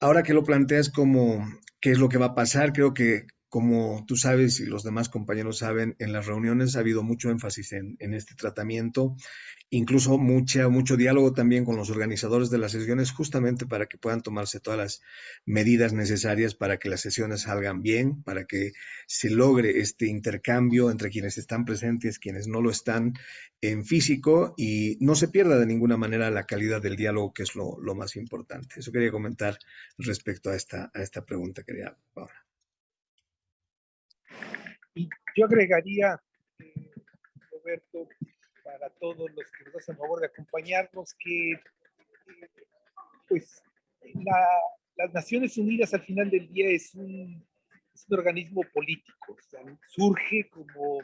ahora que lo planteas como qué es lo que va a pasar, creo que como tú sabes y los demás compañeros saben, en las reuniones ha habido mucho énfasis en, en este tratamiento incluso mucha, mucho diálogo también con los organizadores de las sesiones, justamente para que puedan tomarse todas las medidas necesarias para que las sesiones salgan bien, para que se logre este intercambio entre quienes están presentes, quienes no lo están en físico y no se pierda de ninguna manera la calidad del diálogo, que es lo, más importante. Eso quería comentar respecto a esta, a esta pregunta, quería Paula. Yo agregaría, eh, Roberto, para todos los que nos hacen favor de acompañarnos, que pues las Naciones Unidas al final del día es un, organismo político, surge como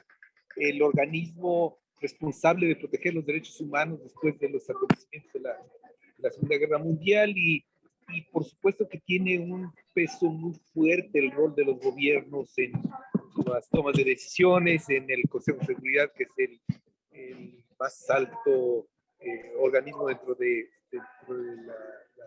el organismo responsable de proteger los derechos humanos después de los acontecimientos de la, Segunda Guerra Mundial y, y, por supuesto que tiene un peso muy fuerte el rol de los gobiernos en las tomas de decisiones, en el Consejo de Seguridad, que es el más alto eh, organismo dentro de, la,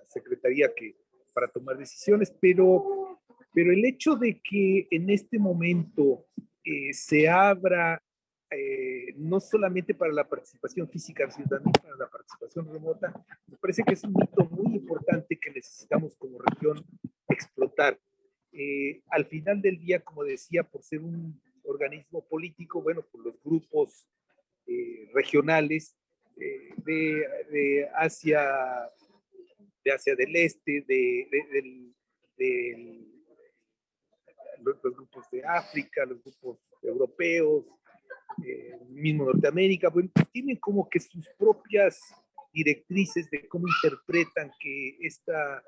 Secretaría que, para tomar decisiones, pero, pero el hecho de que en este momento eh, se abra eh, no solamente para la participación física, sino también para la participación remota, me parece que es un hito muy importante que necesitamos como región explotar. Al final del día, como decía, por ser un organismo político, bueno, por los grupos eh, regionales eh, de, Asia, de Asia del Este, de, los, grupos de África, los grupos europeos, eh, mismo Norteamérica, pues tienen como que sus propias directrices de cómo interpretan que esta,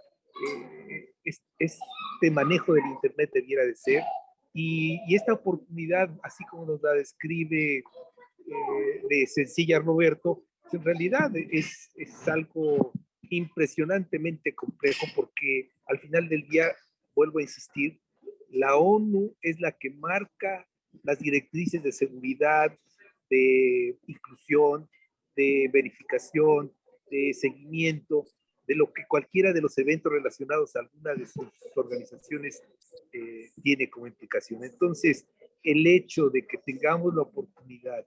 este manejo del Internet debiera de ser. Y, y, esta oportunidad, así como nos la describe eh, de Sencilla Roberto, pues, en realidad es, es algo impresionantemente complejo porque al final del día, vuelvo a insistir, la ONU es la que marca las directrices de seguridad, de inclusión, de verificación, de seguimiento, de lo que cualquiera de los eventos relacionados a alguna de sus organizaciones eh, tiene como implicación. Entonces, el hecho de que tengamos la oportunidad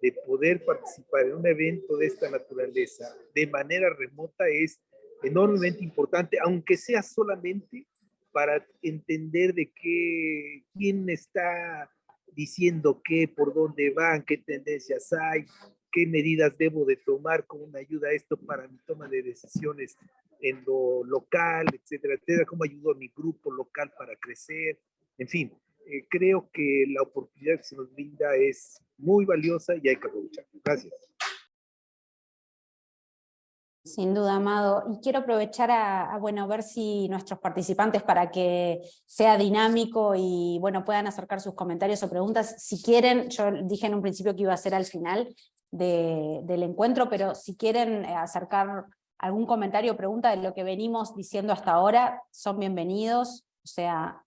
de poder participar en un evento de esta naturaleza de manera remota es enormemente importante, aunque sea solamente para entender de qué, quién está diciendo qué, por dónde van, qué tendencias hay, qué medidas debo de tomar como una ayuda a esto para mi toma de decisiones en lo local, etcétera, etcétera, cómo ayudo a mi grupo local para crecer, en fin, eh, creo que la oportunidad que se nos brinda es muy valiosa y hay que aprovecharla. Gracias. Sin duda, Amado. Y quiero aprovechar a, bueno, ver si nuestros participantes, para que sea dinámico y bueno, puedan acercar sus comentarios o preguntas, si quieren, yo dije en un principio que iba a ser al final del encuentro, pero si quieren eh, acercar algún comentario o pregunta de lo que venimos diciendo hasta ahora, son bienvenidos. O sea,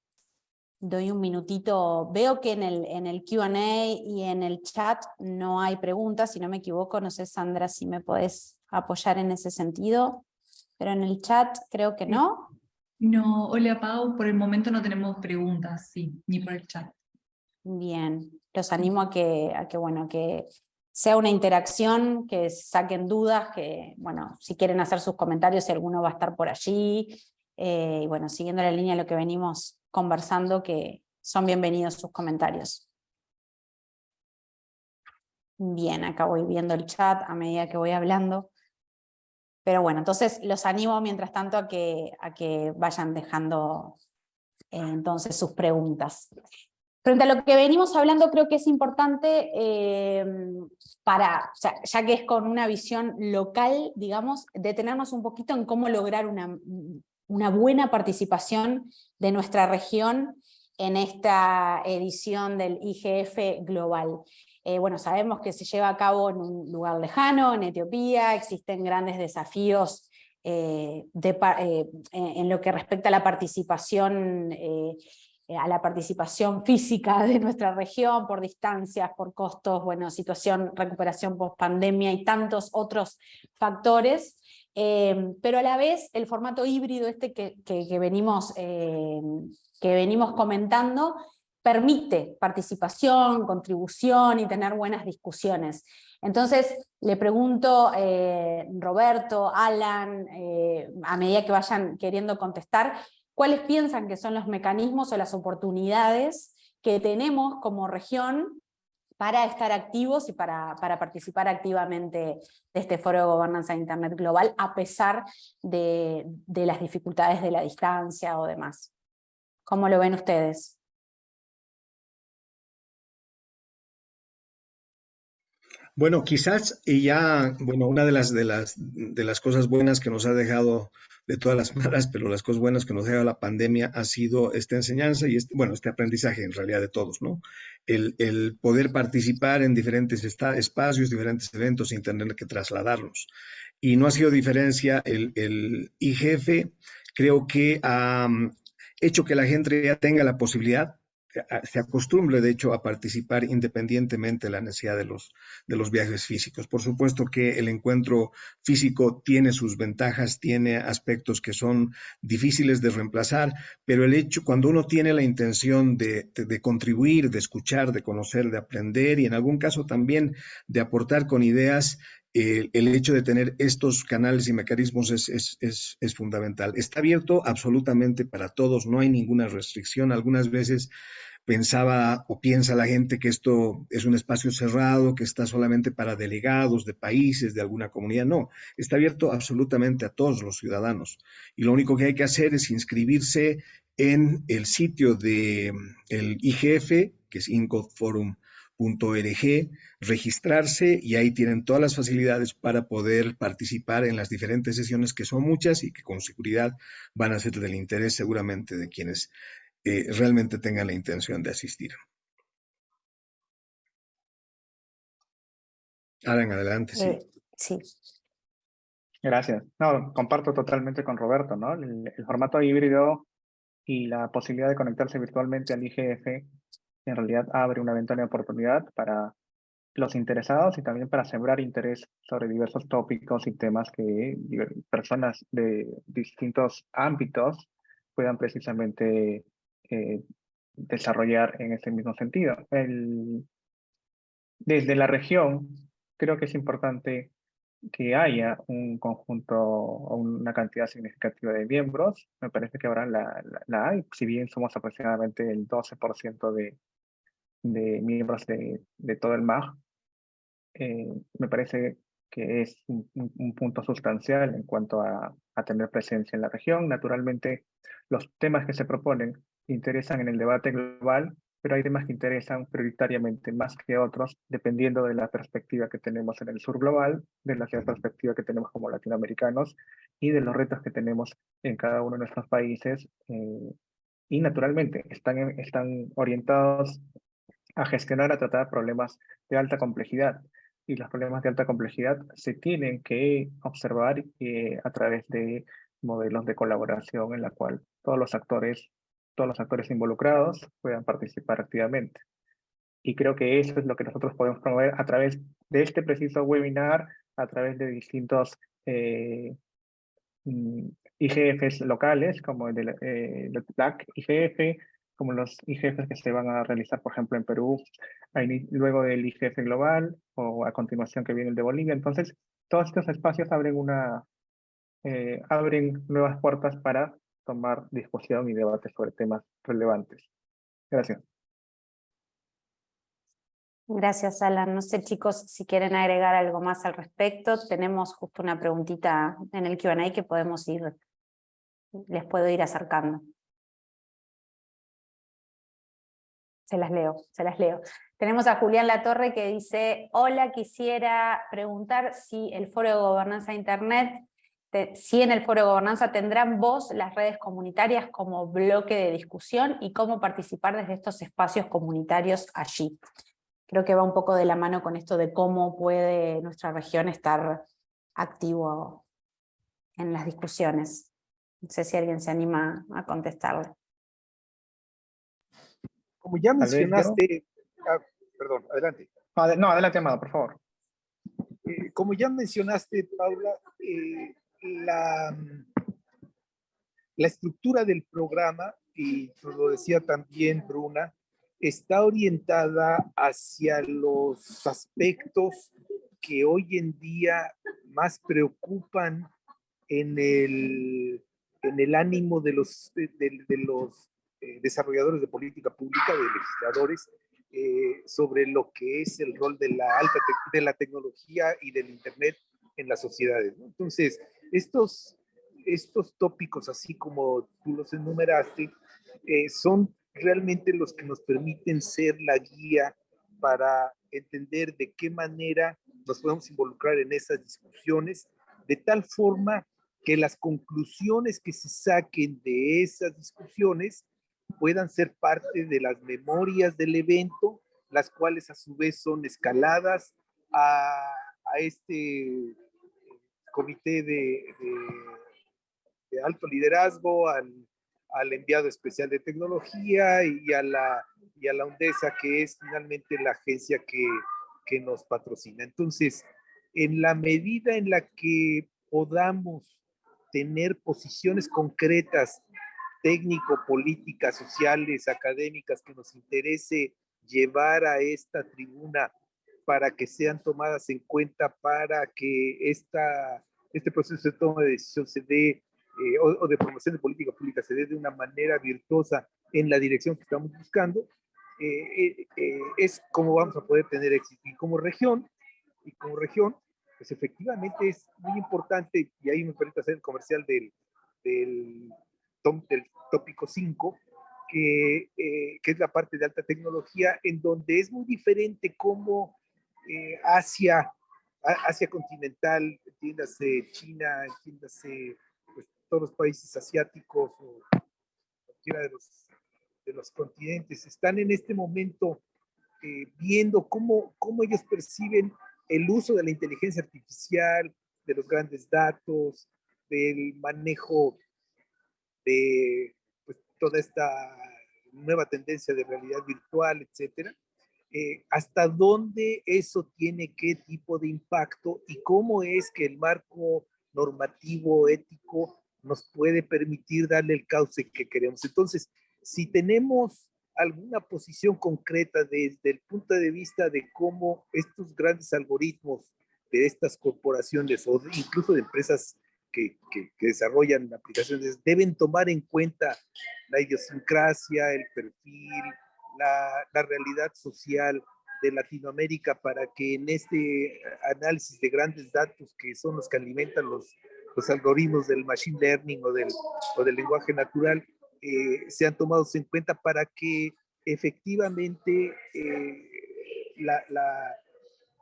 doy un minutito. Veo que en el, en el Q&A y en el chat no hay preguntas, si no me equivoco, no sé Sandra si me puedes apoyar en ese sentido, pero en el chat creo que no. No, hola Pau, por el momento no tenemos preguntas, sí, ni por el chat. Bien, los animo a que, a que, bueno, que sea una interacción, que saquen dudas, que bueno, si quieren hacer sus comentarios, si alguno va a estar por allí, eh, y bueno, siguiendo la línea de lo que venimos conversando que son bienvenidos sus comentarios. Bien, acá voy viendo el chat a medida que voy hablando. Pero bueno, entonces los animo mientras tanto a que, a que vayan dejando eh, entonces sus preguntas. Frente a lo que venimos hablando, creo que es importante eh, para, ya que es con una visión local, digamos, detenernos un poquito en cómo lograr una, una buena participación de nuestra región en esta edición del IGF Global. Eh, bueno, sabemos que se lleva a cabo en un lugar lejano, en Etiopía, existen grandes desafíos eh, en lo que respecta a la participación a la participación física de nuestra región, por distancias, por costos, bueno, situación, recuperación post pandemia y tantos otros factores Em, pero a la vez el formato híbrido este que, venimos, em, que venimos comentando permite participación, contribución y tener buenas discusiones. Entonces, le pregunto, eh, Roberto, Alan, eh, a medida que vayan queriendo contestar, ¿cuáles piensan que son los mecanismos o las oportunidades que tenemos como región para estar activos y para, participar activamente de este foro de gobernanza de Internet global, a pesar de, de las dificultades de la distancia o demás. ¿Cómo lo ven ustedes? Bueno, quizás ya, bueno, una de las, de las, de las cosas buenas que nos ha dejado de todas las malas, pero las cosas buenas que nos ha dejado la pandemia ha sido esta enseñanza y este, bueno, este aprendizaje en realidad de todos, ¿no? El, el poder participar en diferentes espacios, diferentes eventos sin tener que trasladarnos. Y no ha sido diferencia el, el IGF, creo que ha mm, hecho que la gente ya tenga la posibilidad se acostumbre, de hecho, a participar independientemente de la necesidad de los, de los viajes físicos. Por supuesto que el encuentro físico tiene sus ventajas, tiene aspectos que son difíciles de reemplazar, pero el hecho, cuando uno tiene la intención de, contribuir, de escuchar, de conocer, de aprender y en algún caso también de aportar con ideas, el hecho de tener estos canales y mecanismos es, es, es, fundamental. Está abierto absolutamente para todos, no hay ninguna restricción. Algunas veces pensaba o piensa la gente que esto es un espacio cerrado, que está solamente para delegados de países, de alguna comunidad. No, está abierto absolutamente a todos los ciudadanos. Y lo único que hay que hacer es inscribirse en el sitio del el IGF, que es Forum .org, registrarse y ahí tienen todas las facilidades para poder participar en las diferentes sesiones que son muchas y que con seguridad van a ser del interés seguramente de quienes eh, realmente tengan la intención de asistir. Alan, adelante. Sí. Eh, sí. Gracias. No, comparto totalmente con Roberto, ¿no? el formato híbrido y la posibilidad de conectarse virtualmente al IGF en realidad abre una ventana de oportunidad para los interesados y también para sembrar interés sobre diversos tópicos y temas que personas de distintos ámbitos puedan precisamente eh, desarrollar en ese mismo sentido. Desde la región, creo que es importante que haya un conjunto o una cantidad significativa de miembros. Me parece que ahora la, la hay, si bien somos aproximadamente el 12% de, de miembros de, de todo el MAG, eh, me parece que es un, punto sustancial en cuanto a, a, tener presencia en la región. Naturalmente, los temas que se proponen interesan en el debate global, pero hay temas que interesan prioritariamente más que otros, dependiendo de la perspectiva que tenemos en el sur global, de la perspectiva que tenemos como latinoamericanos y de los retos que tenemos en cada uno de nuestros países. Eh, y naturalmente están, están orientados a gestionar, a tratar problemas de alta complejidad. Y los problemas de alta complejidad se tienen que observar eh, a través de modelos de colaboración en la cual todos los actores, todos los actores involucrados puedan participar activamente. Y creo que eso es lo que nosotros podemos promover a través de este preciso webinar, a través de distintos eh, mm, IGFs locales, como el de eh, IGF, como los IGFs que se van a realizar, por ejemplo, en Perú, luego del IGF global, o a continuación que viene el de Bolivia. Entonces, todos estos espacios abren, una, eh, abren nuevas puertas para tomar discusión y debate sobre temas relevantes. Gracias. Gracias, Alan. No sé, chicos, si quieren agregar algo más al respecto. Tenemos justo una preguntita en el Q&A que podemos ir, les puedo ir acercando. Se las leo, se las leo. Tenemos a Julián Latorre que dice, hola, quisiera preguntar si el Foro de Gobernanza de Internet, si en el Foro de Gobernanza tendrán voz las redes comunitarias como bloque de discusión y cómo participar desde estos espacios comunitarios allí. Creo que va un poco de la mano con esto de cómo puede nuestra región estar activo en las discusiones. No sé si alguien se anima a contestarle. Como ya mencionaste, ah, perdón, adelante. No, adelante, Amado, por favor. Eh, como ya mencionaste, Paula, eh, la, la estructura del programa, y lo decía también Bruna, está orientada hacia los aspectos que hoy en día más preocupan en el, en el ánimo de los, de, los eh, desarrolladores de política pública, de legisladores, eh, sobre lo que es el rol de la alta de la tecnología y del Internet en las sociedades. Entonces, estos, estos tópicos, así como tú los enumeraste, eh, son realmente los que nos permiten ser la guía para entender de qué manera nos podemos involucrar en esas discusiones, de tal forma que las conclusiones que se saquen de esas discusiones puedan ser parte de las memorias del evento, las cuales a su vez son escaladas a, este comité de, de alto liderazgo, al al enviado especial de tecnología y a la, y a la UNDESA, que es finalmente la agencia que, que nos patrocina. Entonces, en la medida en la que podamos tener posiciones concretas, técnico, políticas, sociales, académicas, que nos interese llevar a esta tribuna para que sean tomadas en cuenta para que esta, este proceso de toma de decisión se dé eh, o, de promoción de política pública se dé de una manera virtuosa en la dirección que estamos buscando, eh, eh, es como vamos a poder tener éxito. Y como región, y como región, pues efectivamente es muy importante, y ahí me permite hacer el comercial del, del, del tópico 5, que, que, es la parte de alta tecnología, en donde es muy diferente cómo Asia, Asia continental, entiéndase China, entiéndase todos los países asiáticos o cualquiera de los, de los continentes, están en este momento eh, viendo cómo, cómo ellos perciben el uso de la inteligencia artificial, de los grandes datos, del manejo de pues, toda esta nueva tendencia de realidad virtual, etcétera. Eh, hasta dónde eso tiene qué tipo de impacto y cómo es que el marco normativo, ético, nos puede permitir darle el cauce que queremos. Entonces, si tenemos alguna posición concreta desde el punto de vista de cómo estos grandes algoritmos de estas corporaciones o incluso de empresas que, que, desarrollan aplicaciones deben tomar en cuenta la idiosincrasia, el perfil, la, la realidad social de Latinoamérica para que en este análisis de grandes datos que son los que alimentan los los algoritmos del machine learning o del, o del lenguaje natural eh, sean tomados en cuenta para que efectivamente eh, la, la,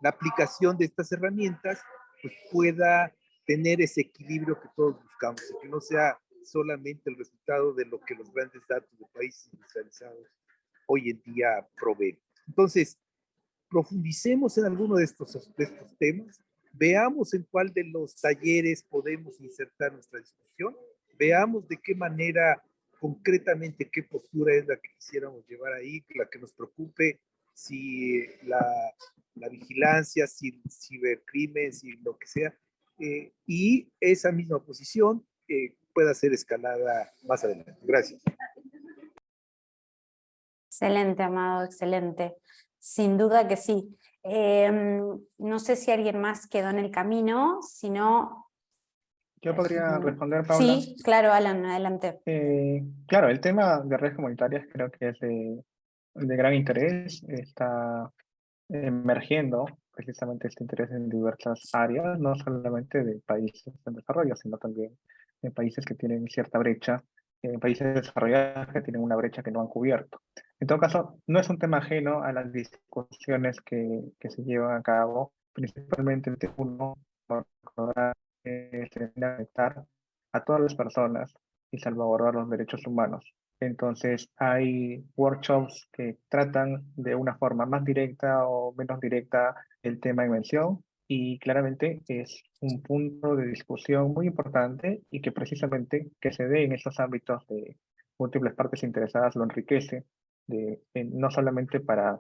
la, aplicación de estas herramientas pues, pueda tener ese equilibrio que todos buscamos que no sea solamente el resultado de lo que los grandes datos de países industrializados hoy en día proveen. Entonces, profundicemos en alguno de estos, de estos temas, Veamos en cuál de los talleres podemos insertar nuestra discusión, veamos de qué manera concretamente qué postura es la que quisiéramos llevar ahí, la que nos preocupe, si la, la vigilancia, si el cibercrimen, si lo que sea, eh, y esa misma posición eh, pueda ser escalada más adelante. Gracias. Excelente, Amado, excelente. Sin duda que sí. Em, no sé si alguien más quedó en el camino, si no... Yo podría responder, Paula. Sí, claro, Alan, adelante. Eh, claro, el tema de redes comunitarias creo que es de, gran interés, está emergiendo precisamente este interés en diversas áreas, no solamente de países en desarrollo, sino también en países que tienen cierta brecha, en países desarrollados que tienen una brecha que no han cubierto. En todo caso, no es un tema ajeno a las discusiones que, que se llevan a cabo, principalmente T1 para conectar a todas las personas y salvaguardar los derechos humanos. Entonces, hay workshops que tratan de una forma más directa o menos directa el tema en mención y claramente es un punto de discusión muy importante y que precisamente que se dé en esos ámbitos de múltiples partes interesadas lo enriquece de, no solamente para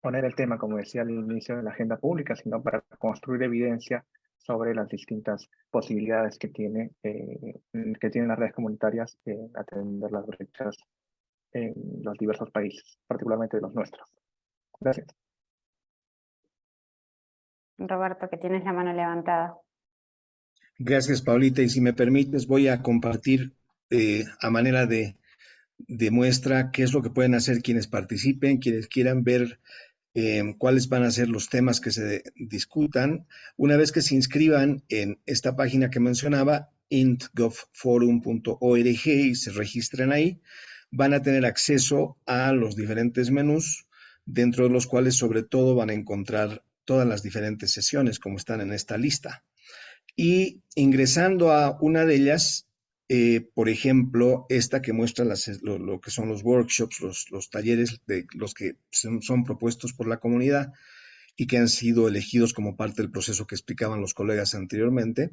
poner el tema, como decía al inicio de la agenda pública, sino para construir evidencia sobre las distintas posibilidades que, tiene, eh, que tienen las redes comunitarias en atender las brechas en los diversos países, particularmente los nuestros. Gracias. Roberto, que tienes la mano levantada. Gracias, Paulita. Y si me permites, voy a compartir eh, a manera de, de, muestra qué es lo que pueden hacer quienes participen, quienes quieran ver eh, cuáles van a ser los temas que se discutan. Una vez que se inscriban en esta página que mencionaba, intgovforum.org y se registren ahí, van a tener acceso a los diferentes menús, dentro de los cuales sobre todo van a encontrar todas las diferentes sesiones como están en esta lista. Y ingresando a una de ellas, eh, por ejemplo, esta que muestra lo, que son los workshops, los, talleres de los que son, propuestos por la comunidad y que han sido elegidos como parte del proceso que explicaban los colegas anteriormente,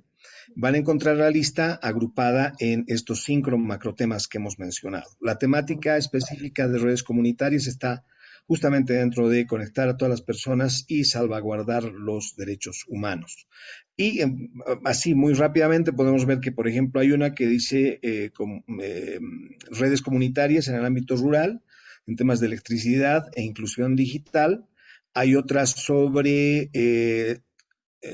van a encontrar la lista agrupada en estos cinco macrotemas que hemos mencionado. La temática específica de redes comunitarias está justamente dentro de conectar a todas las personas y salvaguardar los derechos humanos. Y em, así, muy rápidamente, podemos ver que, por ejemplo, hay una que dice eh, eh, redes comunitarias en el ámbito rural, en temas de electricidad e inclusión digital. Hay otras sobre eh,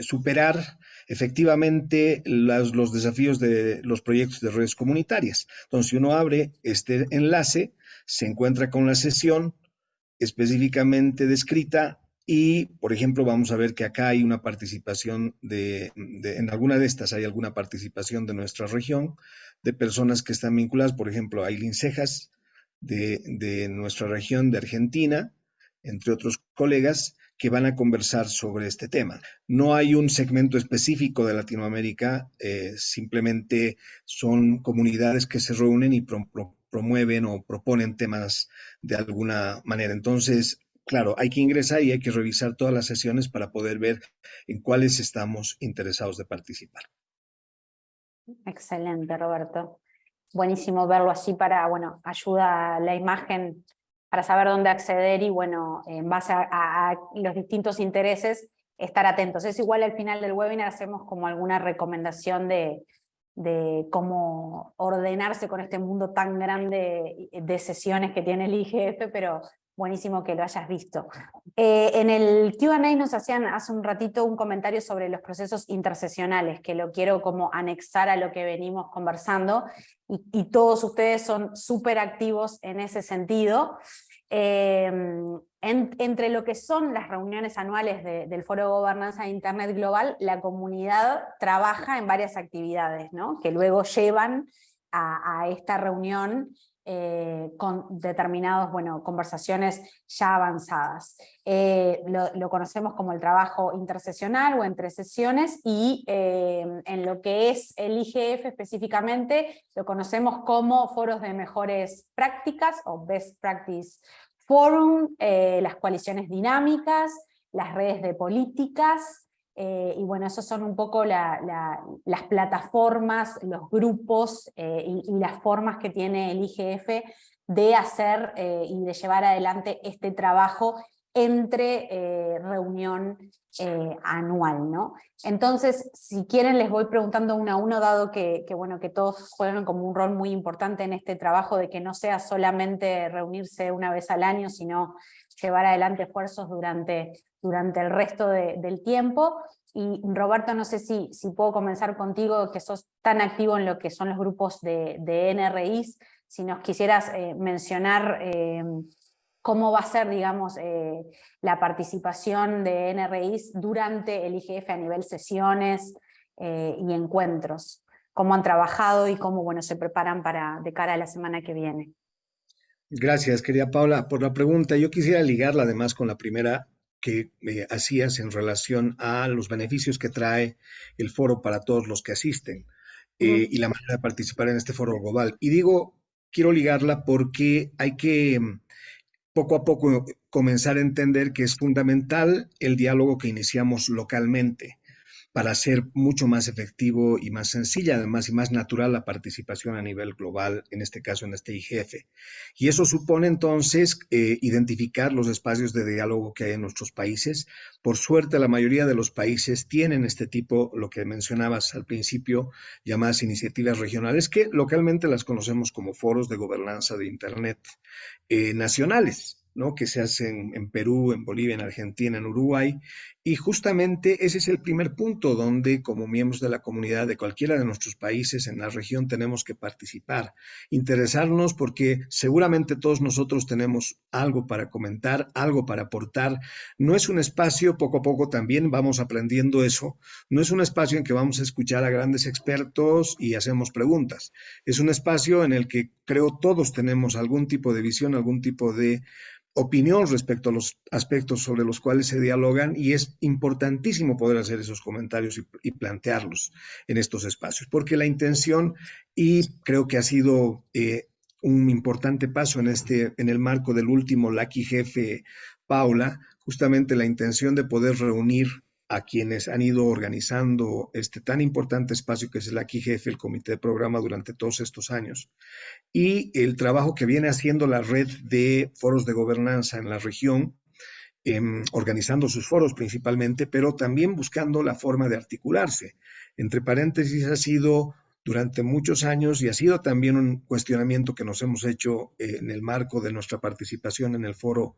superar efectivamente los desafíos de los proyectos de redes comunitarias. Entonces, si uno abre este enlace, se encuentra con la sesión específicamente descrita y, por ejemplo, vamos a ver que acá hay una participación de, en alguna de estas hay alguna participación de nuestra región, de personas que están vinculadas, por ejemplo, Aileen Cejas, de, de nuestra región de Argentina, entre otros colegas, que van a conversar sobre este tema. No hay un segmento específico de Latinoamérica, eh, simplemente son comunidades que se reúnen y promueven o proponen temas de alguna manera. Entonces, claro, hay que ingresar y hay que revisar todas las sesiones para poder ver en cuáles estamos interesados de participar. Excelente, Roberto. Buenísimo verlo así para, bueno, ayuda a la imagen para saber dónde acceder y, bueno, en base a, los distintos intereses, estar atentos. Es igual al final del webinar hacemos como alguna recomendación de, de cómo ordenarse con este mundo tan grande de sesiones que tiene el IGF, pero buenísimo que lo hayas visto. Eh, en el Q&A nos hacían hace un ratito un comentario sobre los procesos intersesionales, que lo quiero como anexar a lo que venimos conversando, y, y todos ustedes son súper activos en ese sentido. Em, entre lo que son las reuniones anuales del Foro de Gobernanza de Internet Global, la comunidad trabaja en varias actividades, que luego llevan a, esta reunión eh, con determinadas bueno, conversaciones ya avanzadas. Eh, lo, conocemos como el trabajo intersesional o entre sesiones y em, en lo que es el IGF específicamente lo conocemos como foros de mejores prácticas o best practice Forum, eh, las coaliciones dinámicas, las redes de políticas, eh, y bueno, esos son un poco las plataformas, los grupos eh, y, las formas que tiene el IGF de hacer y de llevar adelante este trabajo entre eh, reunión eh, anual. ¿no? Entonces, si quieren les voy preguntando uno a uno, dado que, bueno, que todos juegan como un rol muy importante en este trabajo de que no sea solamente reunirse una vez al año, sino llevar adelante esfuerzos durante, durante el resto del tiempo. Y Roberto, no sé si, si puedo comenzar contigo, que sos tan activo en lo que son los grupos de, de NRIs, si nos quisieras eh, mencionar cómo va a ser, digamos, eh, la participación de NRIs durante el IGF a nivel sesiones eh, y encuentros, cómo han trabajado y cómo bueno, se preparan para, de cara a la semana que viene. Gracias, querida Paula, por la pregunta. Yo quisiera ligarla además con la primera que eh, hacías en relación a los beneficios que trae el foro para todos los que asisten y la manera de participar en este foro global. Y digo, quiero ligarla porque hay que poco a poco comenzar a entender que es fundamental el diálogo que iniciamos localmente. Para hacer mucho más efectivo y más sencilla, además, y más natural la participación a nivel global, en este caso en este IGF. Y eso supone entonces eh, identificar los espacios de diálogo que hay en nuestros países. Por suerte, la mayoría de los países tienen este tipo, lo que mencionabas al principio, llamadas iniciativas regionales, que localmente las conocemos como foros de gobernanza de Internet eh, nacionales. ¿no? que se hacen en Perú, en Bolivia, en Argentina, en Uruguay, y justamente ese es el primer punto donde como miembros de la comunidad de cualquiera de nuestros países en la región tenemos que participar, interesarnos porque seguramente todos nosotros tenemos algo para comentar, algo para aportar. No es un espacio, poco a poco también vamos aprendiendo eso, no es un espacio en que vamos a escuchar a grandes expertos y hacemos preguntas. Es un espacio en el que creo todos tenemos algún tipo de visión, algún tipo de opinión respecto a los aspectos sobre los cuales se dialogan y es importantísimo poder hacer esos comentarios y, plantearlos en estos espacios, porque la intención, y creo que ha sido eh, un importante paso en, este, en el marco del último Lucky Jefe Paula, justamente la intención de poder reunir a quienes han ido organizando este tan importante espacio que es el aquí jefe, el comité de programa durante todos estos años, y el trabajo que viene haciendo la red de foros de gobernanza en la región, em, organizando sus foros principalmente, pero también buscando la forma de articularse. Entre paréntesis, ha sido durante muchos años y ha sido también un cuestionamiento que nos hemos hecho en el marco de nuestra participación en el foro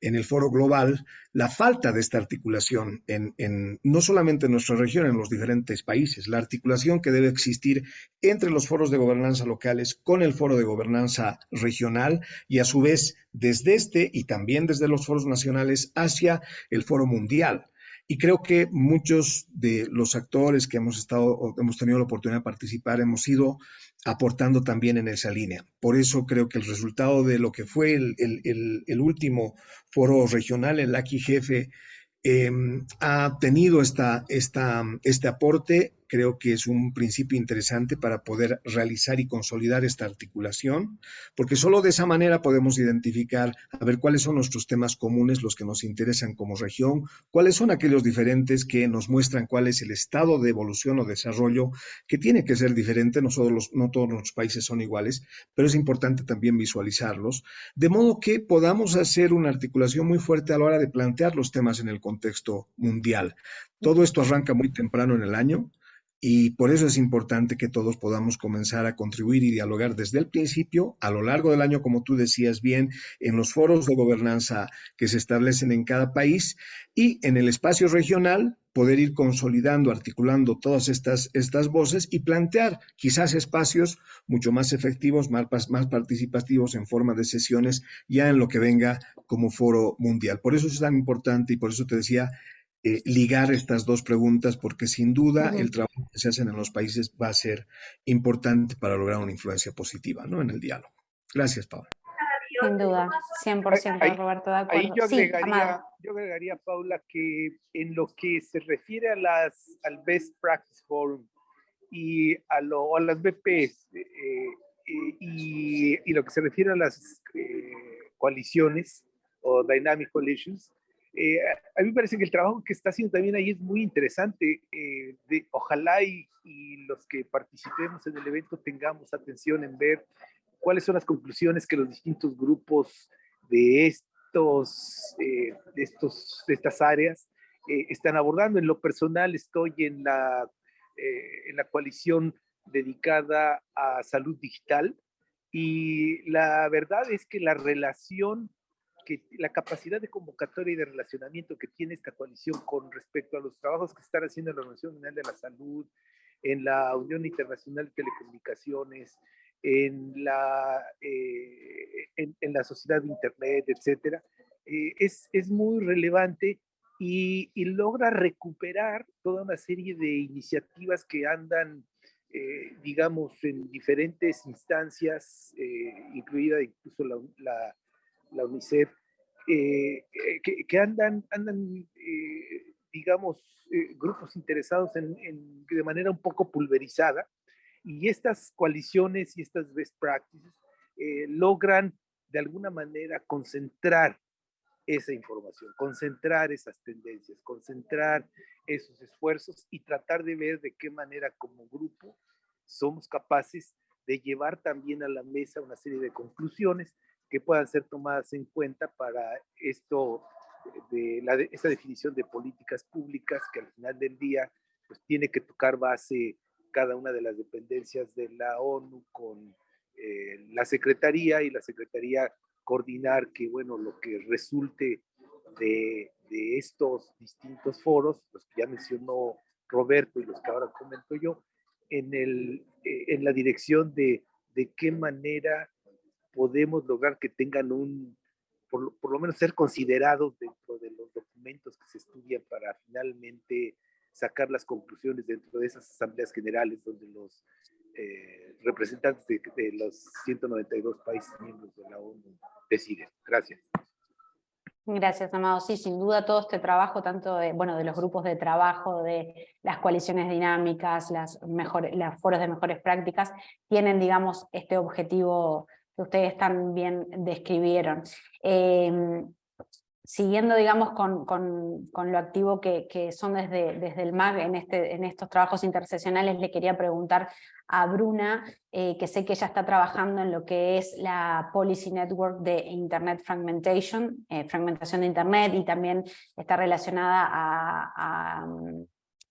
en el foro global la falta de esta articulación en, no solamente en nuestra región, en los diferentes países, la articulación que debe existir entre los foros de gobernanza locales con el foro de gobernanza regional y a su vez desde este y también desde los foros nacionales hacia el foro mundial. Y creo que muchos de los actores que hemos estado, hemos tenido la oportunidad de participar, hemos ido aportando también en esa línea. Por eso creo que el resultado de lo que fue el, último foro regional, el AQI Jefe, em, ha tenido esta, esta, este aporte creo que es un principio interesante para poder realizar y consolidar esta articulación, porque solo de esa manera podemos identificar, a ver cuáles son nuestros temas comunes, los que nos interesan como región, cuáles son aquellos diferentes que nos muestran cuál es el estado de evolución o desarrollo que tiene que ser diferente, no, no todos los países son iguales, pero es importante también visualizarlos, de modo que podamos hacer una articulación muy fuerte a la hora de plantear los temas en el contexto mundial. Todo esto arranca muy temprano en el año, y por eso es importante que todos podamos comenzar a contribuir y dialogar desde el principio, a lo largo del año, como tú decías bien, en los foros de gobernanza que se establecen en cada país y en el espacio regional poder ir consolidando, articulando todas estas, estas voces y plantear quizás espacios mucho más efectivos, más, más participativos en forma de sesiones ya en lo que venga como foro mundial. Por eso es tan importante y por eso te decía, eh, ligar estas dos preguntas porque sin duda el trabajo que se hace en los países va a ser importante para lograr una influencia positiva ¿no? en el diálogo. Gracias, Paula. Sin duda, 100% Roberto, de acuerdo. Ahí yo, agregaría, yo agregaría, Paula, que en lo que se refiere a las, al Best Practice Forum y a, lo, a las BPs eh, eh, y, y, lo que se refiere a las coaliciones o Dynamic Coalitions, eh, a mí me parece que el trabajo que está haciendo también ahí es muy interesante. Eh, de, ojalá y, los que participemos en el evento tengamos atención en ver cuáles son las conclusiones que los distintos grupos de, estos, eh, de, estos, de estas áreas están abordando. En lo personal estoy en la, en la coalición dedicada a salud digital y la verdad es que la relación que la capacidad de convocatoria y de relacionamiento que tiene esta coalición con respecto a los trabajos que están haciendo en la Organización Mundial de la Salud, en la Unión Internacional de Telecomunicaciones, en la, eh, en, la sociedad de Internet, etcétera, eh, es, es, muy relevante y, logra recuperar toda una serie de iniciativas que andan, eh, digamos, en diferentes instancias, incluida incluso la la UNICEF, eh, eh, que, andan, andan eh, digamos, grupos interesados en, de manera un poco pulverizada, y estas coaliciones y estas best practices logran de alguna manera concentrar esa información, concentrar esas tendencias, concentrar esos esfuerzos y tratar de ver de qué manera como grupo somos capaces de llevar también a la mesa una serie de conclusiones que puedan ser tomadas en cuenta para esto de la, esta definición de políticas públicas que al final del día pues tiene que tocar base cada una de las dependencias de la ONU con eh, la Secretaría y la Secretaría coordinar que, bueno, lo que resulte de, de, estos distintos foros, los que ya mencionó Roberto y los que ahora comento yo, en, el, eh, en la dirección de, de qué manera podemos lograr que tengan un, por, lo menos ser considerados dentro de los documentos que se estudian para finalmente sacar las conclusiones dentro de esas asambleas generales donde los eh, representantes de, los 192 países miembros de la ONU deciden. Gracias. Gracias, Amado. Sí, sin duda todo este trabajo, tanto de, bueno, de los grupos de trabajo, de las coaliciones dinámicas, las, mejores, las foros de mejores prácticas, tienen, digamos, este objetivo que ustedes también describieron. Eh, siguiendo, digamos, con, con, con lo activo que, que, son desde, desde el MAG en, este, en estos trabajos interseccionales, le quería preguntar a Bruna, eh, que sé que ella está trabajando en lo que es la Policy Network de Internet Fragmentation, eh, fragmentación de Internet, y también está relacionada a, a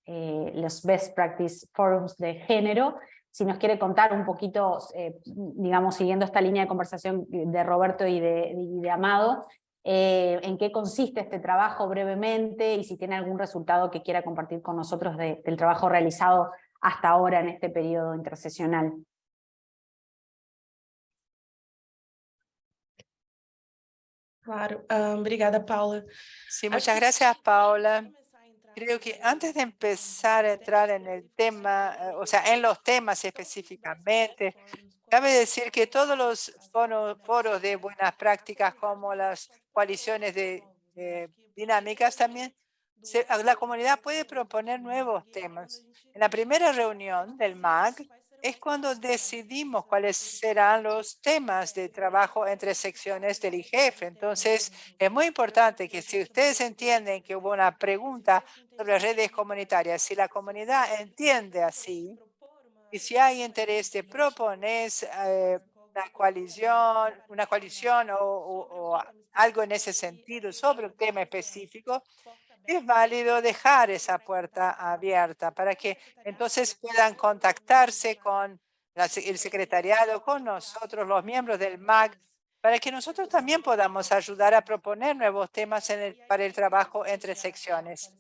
eh, los Best Practice Forums de género, si nos quiere contar un poquito, eh, digamos, siguiendo esta línea de conversación de Roberto y de, y de Amado, eh, en qué consiste este trabajo brevemente y si tiene algún resultado que quiera compartir con nosotros de, del trabajo realizado hasta ahora en este periodo interseccional. Claro, um, obrigada, Paula. Sí, muchas gracias, Paula. Creo que antes de empezar a entrar en el tema, eh, o sea, en los temas específicamente, cabe decir que todos los foros, de buenas prácticas como las coaliciones de, de dinámicas también, se, la comunidad puede proponer nuevos temas. En la primera reunión del MAG es cuando decidimos cuáles serán los temas de trabajo entre secciones del IGF. Entonces, es muy importante que si ustedes entienden que hubo una pregunta sobre redes comunitarias, si la comunidad entiende así, y si hay interés de proponer eh, una coalición, una coalición o, algo en ese sentido sobre un tema específico, es válido dejar esa puerta abierta para que entonces puedan contactarse con el secretariado, con nosotros, los miembros del MAG, para que nosotros también podamos ayudar a proponer nuevos temas en el, para el trabajo entre secciones.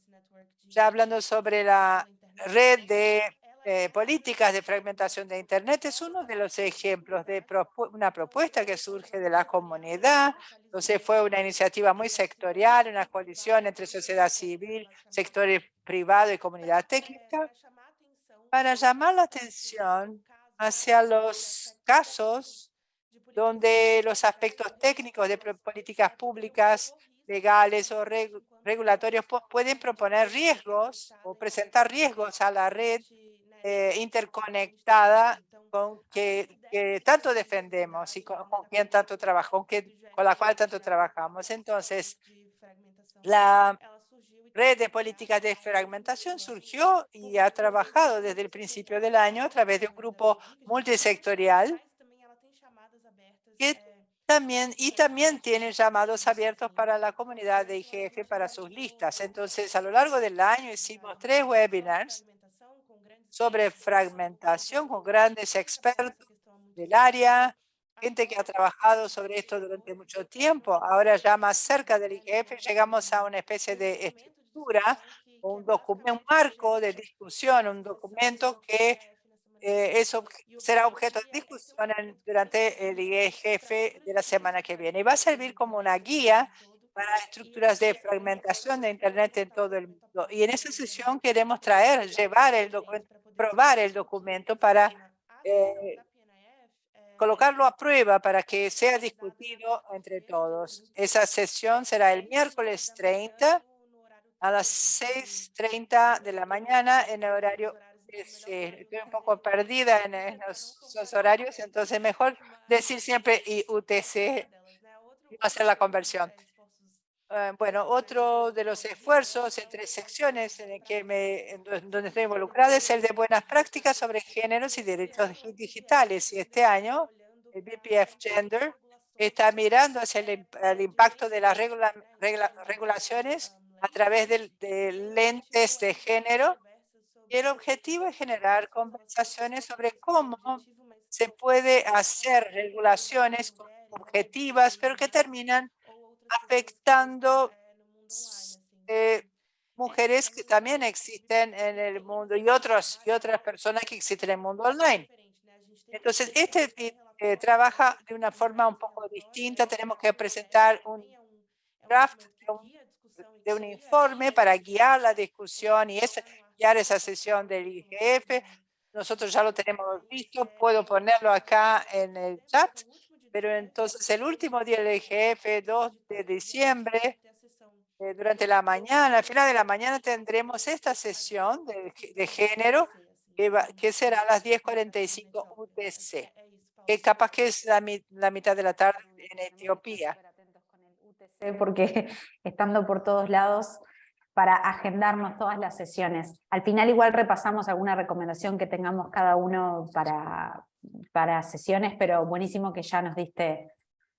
Ya hablando sobre la red de eh, políticas de fragmentación de Internet es uno de los ejemplos de propu una propuesta que surge de la comunidad. Entonces fue una iniciativa muy sectorial, una coalición entre sociedad civil, sector privado y comunidad técnica para llamar la atención hacia los casos donde los aspectos técnicos de políticas públicas legales o regulatorios pueden proponer riesgos o presentar riesgos a la red eh, interconectada con que, que, tanto defendemos y con, con quien tanto trabajamos, con, con la cual tanto trabajamos. Entonces, la red de políticas de fragmentación surgió y ha trabajado desde el principio del año a través de un grupo multisectorial que también, y también tiene llamados abiertos para la comunidad de IGF para sus listas. Entonces, a lo largo del año hicimos tres webinars sobre fragmentación con grandes expertos del área, gente que ha trabajado sobre esto durante mucho tiempo. Ahora ya más cerca del IGF llegamos a una especie de estructura, un documento, un marco de discusión, un documento que eh, eso será objeto de discusión durante el IGF de la semana que viene. Y va a servir como una guía para estructuras de fragmentación de Internet en todo el mundo. Y en esa sesión queremos traer, llevar el documento probar el documento para eh, colocarlo a prueba para que sea discutido entre todos. Esa sesión será el miércoles 30 a las 6.30 de la mañana en el horario Estoy un poco perdida en, esos horarios, entonces mejor decir siempre IUTC hacer la conversión. Eh, bueno, otro de los esfuerzos entre secciones en el que me, donde estoy involucrada es el de buenas prácticas sobre géneros y derechos digitales. Y este año, el BPF Gender está mirando hacia el, impacto de las regulaciones a través de, lentes de género. Y el objetivo es generar conversaciones sobre cómo se puede hacer regulaciones objetivas, pero que terminan afectando eh, mujeres que también existen en el mundo y, otros, y otras personas que existen en el mundo online. Entonces, este eh, trabaja de una forma un poco distinta. Tenemos que presentar un draft de un, informe para guiar la discusión y es, guiar esa sesión del IGF. Nosotros ya lo tenemos visto. Puedo ponerlo acá en el chat pero entonces el último día del IGF, 2 de diciembre, eh, durante la mañana, al final de la mañana tendremos esta sesión de, género que, será a las 10.45 UTC, que capaz que es la, la mitad de la tarde en Etiopía. Porque estando por todos lados para agendarnos todas las sesiones. Al final igual repasamos alguna recomendación que tengamos cada uno para, para sesiones, pero buenísimo que ya nos diste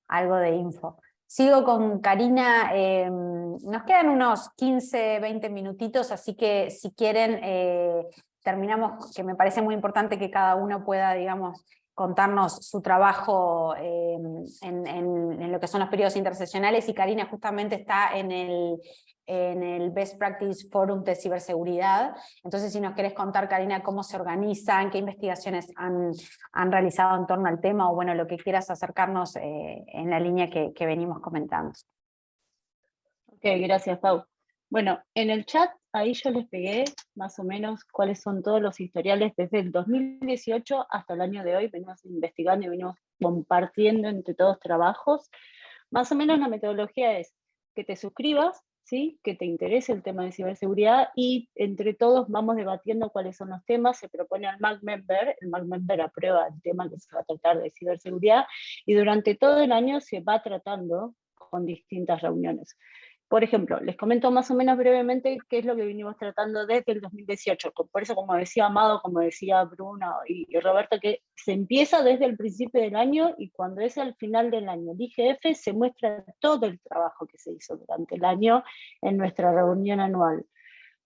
algo de info. Sigo con Karina, eh, nos quedan unos 15, 20 minutitos, así que si quieren eh, terminamos, que me parece muy importante que cada uno pueda, digamos, contarnos su trabajo eh, en, en, lo que son los periodos interseccionales y Karina justamente está en el, en el Best Practice Forum de Ciberseguridad. Entonces, si nos querés contar, Karina, cómo se organizan, qué investigaciones han, han realizado en torno al tema, o bueno, lo que quieras acercarnos eh, en la línea que, que, venimos comentando. Ok, gracias, Pau. Bueno, en el chat ahí yo les pegué más o menos cuáles son todos los historiales desde el 2018 hasta el año de hoy. Venimos investigando y venimos compartiendo entre todos trabajos. Más o menos la metodología es que te suscribas, ¿sí? que te interese el tema de ciberseguridad y entre todos vamos debatiendo cuáles son los temas, se propone al MAC Member, el MAC Member aprueba el tema que se va a tratar de ciberseguridad y durante todo el año se va tratando con distintas reuniones. Por ejemplo, les comento más o menos brevemente qué es lo que venimos tratando desde el 2018. Por eso, como decía Amado, como decía Bruno y, Roberto, que se empieza desde el principio del año y cuando es al final del año el IGF se muestra todo el trabajo que se hizo durante el año en nuestra reunión anual.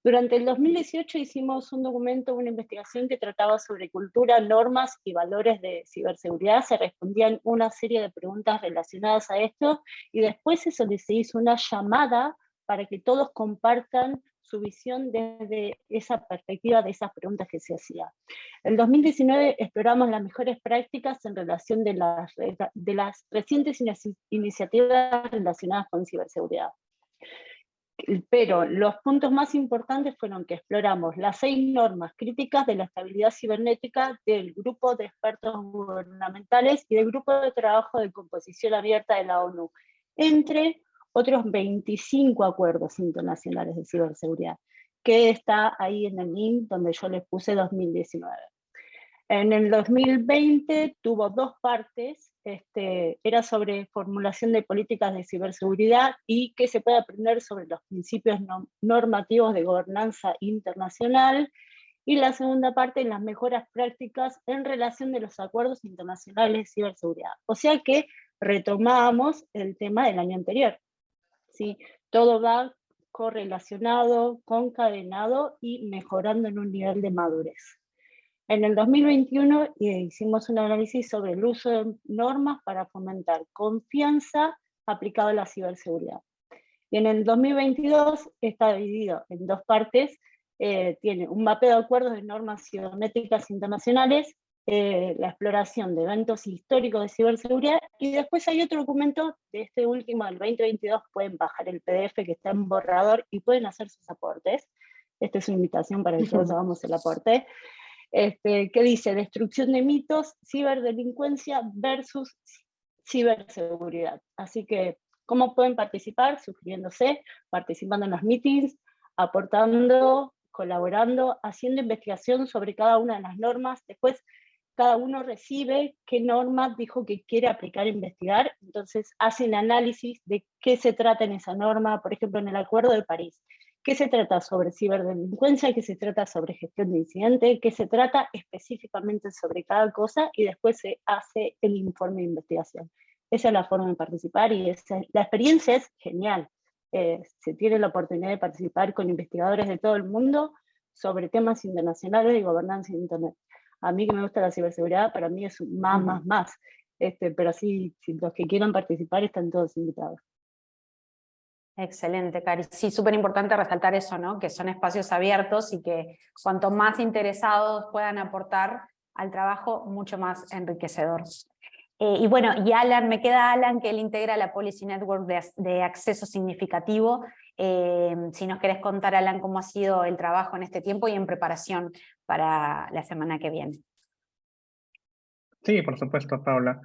Durante el 2018 hicimos un documento, una investigación que trataba sobre cultura, normas y valores de ciberseguridad. Se respondían una serie de preguntas relacionadas a esto y después se hizo una llamada para que todos compartan su visión desde esa perspectiva de esas preguntas que se hacían. En 2019 exploramos las mejores prácticas en relación de las, de las recientes iniciativas relacionadas con ciberseguridad pero los puntos más importantes fueron que exploramos las seis normas críticas de la estabilidad cibernética del grupo de expertos gubernamentales y del grupo de trabajo de composición abierta de la ONU, entre otros 25 acuerdos internacionales de ciberseguridad, que está ahí en el link donde yo les puse 2019. En el 2020 tuvo dos partes, este, era sobre formulación de políticas de ciberseguridad y qué se puede aprender sobre los principios normativos de gobernanza internacional, y la segunda parte las mejoras prácticas en relación de los acuerdos internacionales de ciberseguridad. O sea que retomamos el tema del año anterior. ¿sí? Todo va correlacionado, concadenado y mejorando en un nivel de madurez. En el 2021 hicimos un análisis sobre el uso de normas para fomentar confianza aplicado a la ciberseguridad. Y en el 2022 está dividido en dos partes. Eh, tiene un mapeo de acuerdos de normas cibernéticas internacionales, eh, la exploración de eventos históricos de ciberseguridad, y después hay otro documento de este último, del 2022, pueden bajar el PDF que está en borrador y pueden hacer sus aportes. Esta es una invitación para que todos hagamos el aporte este, que dice destrucción de mitos, ciberdelincuencia versus ciberseguridad. Así que, ¿cómo pueden participar? Suscribiéndose, participando en los meetings, aportando, colaborando, haciendo investigación sobre cada una de las normas. Después, cada uno recibe qué norma dijo que quiere aplicar e investigar, entonces hacen análisis de qué se trata en esa norma, por ejemplo, en el Acuerdo de París, qué se trata sobre ciberdelincuencia, qué se trata sobre gestión de incidente, qué se trata específicamente sobre cada cosa, y después se hace el informe de investigación. Esa es la forma de participar y la experiencia es genial. Eh, se tiene la oportunidad de participar con investigadores de todo el mundo sobre temas internacionales de gobernanza de Internet. A mí que me gusta la ciberseguridad, para mí es más, más, más. Este, pero sí, los que quieran participar están todos invitados. Excelente, Cari. Sí, súper importante resaltar eso, ¿no? Que son espacios abiertos y que cuanto más interesados puedan aportar al trabajo, mucho más enriquecedor. Eh, y bueno, y Alan, me queda Alan, que él integra la Policy Network de, acceso significativo. Eh, si nos querés contar, Alan, cómo ha sido el trabajo en este tiempo y en preparación para la semana que viene. Sí, por supuesto, Paula.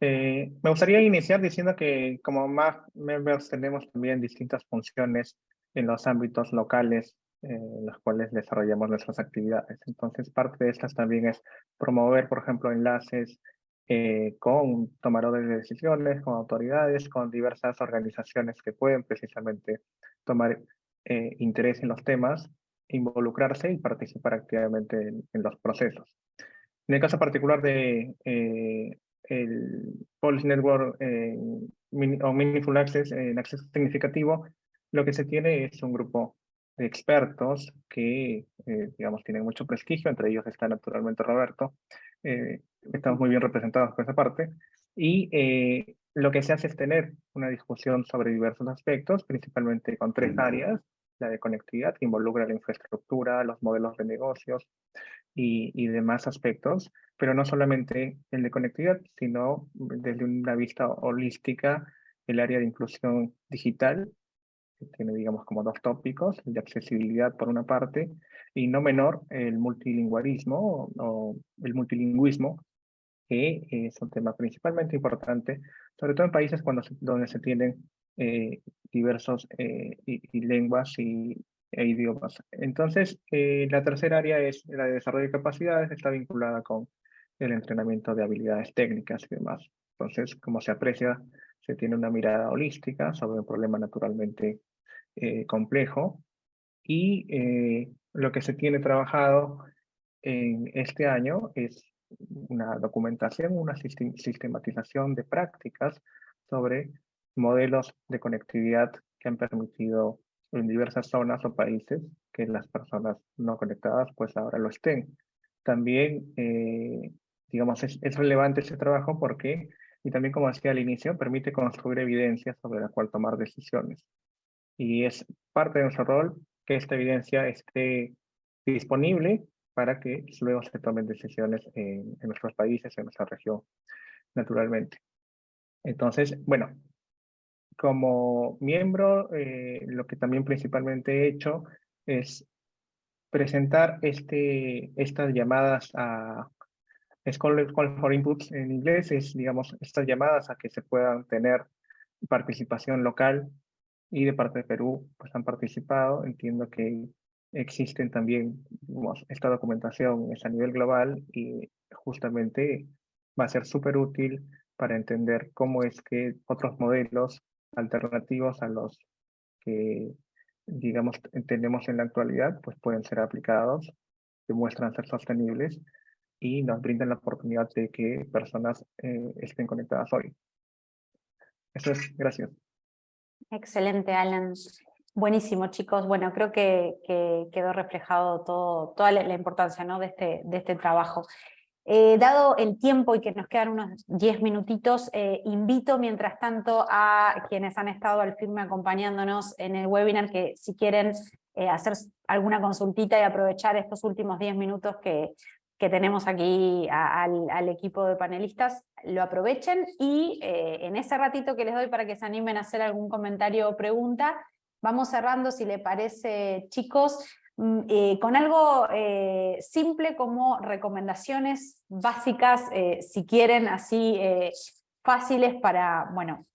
Eh, me gustaría iniciar diciendo que como más members tenemos también distintas funciones en los ámbitos locales en los cuales desarrollamos nuestras actividades. Entonces, parte de estas también es promover, por ejemplo, enlaces eh, con tomadores de decisiones, con autoridades, con diversas organizaciones que pueden precisamente tomar eh, interés en los temas, involucrarse y participar activamente en, los procesos. En el caso particular de eh, el Policy Network o Meaningful Access en acceso significativo, lo que se tiene es un grupo de expertos que, digamos, tienen mucho prestigio, entre ellos está naturalmente Roberto, eh, estamos muy bien representados por esa parte, y eh, lo que se hace es tener una discusión sobre diversos aspectos, principalmente con tres áreas, la de conectividad, que involucra la infraestructura, los modelos de negocios y, y, demás aspectos, pero no solamente el de conectividad, sino desde una vista holística, el área de inclusión digital, que tiene, digamos, como dos tópicos, el de accesibilidad por una parte, y no menor el multilingüismo o el multilingüismo, que es un tema principalmente importante, sobre todo en países cuando donde se tienen eh, diversos eh, y, lenguas y, idiomas. Entonces, eh, la tercera área es la de desarrollo de capacidades, está vinculada con el entrenamiento de habilidades técnicas y demás. Entonces, como se aprecia, se tiene una mirada holística sobre un problema naturalmente complejo y lo que se tiene trabajado en este año es una documentación, una sistematización de prácticas sobre modelos de conectividad que han permitido en diversas zonas o países que las personas no conectadas pues ahora lo estén. También, eh, digamos, es, es, relevante ese trabajo porque, y también como decía al inicio, permite construir evidencia sobre la cual tomar decisiones. Y es parte de nuestro rol que esta evidencia esté disponible para que luego se tomen decisiones en, nuestros países, en nuestra región, naturalmente. Entonces, bueno, como miembro, eh, lo que también principalmente he hecho es presentar este, estas llamadas a Call, Call for Inputs en inglés, es, digamos, estas llamadas a que se puedan tener participación local y de parte de Perú pues han participado. Entiendo que existen también, digamos, esta documentación es a nivel global y justamente va a ser súper útil para entender cómo es que otros modelos alternativos a los que, digamos, tenemos en la actualidad, pues pueden ser aplicados, demuestran ser sostenibles y nos brindan la oportunidad de que personas eh, estén conectadas hoy. Eso es, gracias. Excelente, Alan. Buenísimo, chicos. Bueno, creo que, quedó reflejado todo, toda la, importancia ¿no? de, este, de este trabajo. Eh, dado el tiempo y que nos quedan unos 10 minutitos, eh, invito mientras tanto a quienes han estado al firme acompañándonos en el webinar que si quieren eh, hacer alguna consultita y aprovechar estos últimos 10 minutos que, que tenemos aquí al, equipo de panelistas, lo aprovechen y en ese ratito que les doy para que se animen a hacer algún comentario o pregunta, vamos cerrando, si le parece, chicos, eh, con algo eh, simple como recomendaciones básicas, eh, si quieren, así fáciles para, bueno,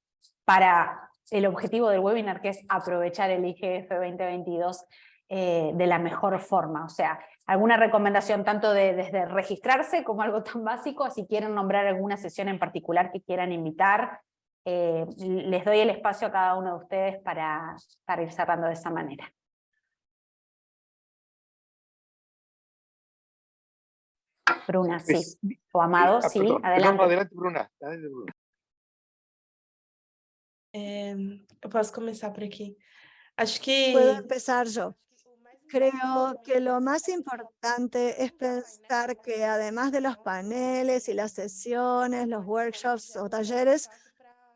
para el objetivo del webinar, que es aprovechar el IGF 2022 de la mejor forma. O sea, alguna recomendación tanto de, desde registrarse como algo tan básico, si quieren nombrar alguna sesión en particular que quieran invitar, les doy el espacio a cada uno de ustedes para, para ir cerrando de esa manera. Bruna, sí. O Amado, ah, sí, adelante. adelante, Bruna. Adelante, Bruna. posso começar por aqui. Acho que... Puedo empezar yo. Creo que lo más importante es pensar que además de los paneles y las sesiones, los workshops o talleres,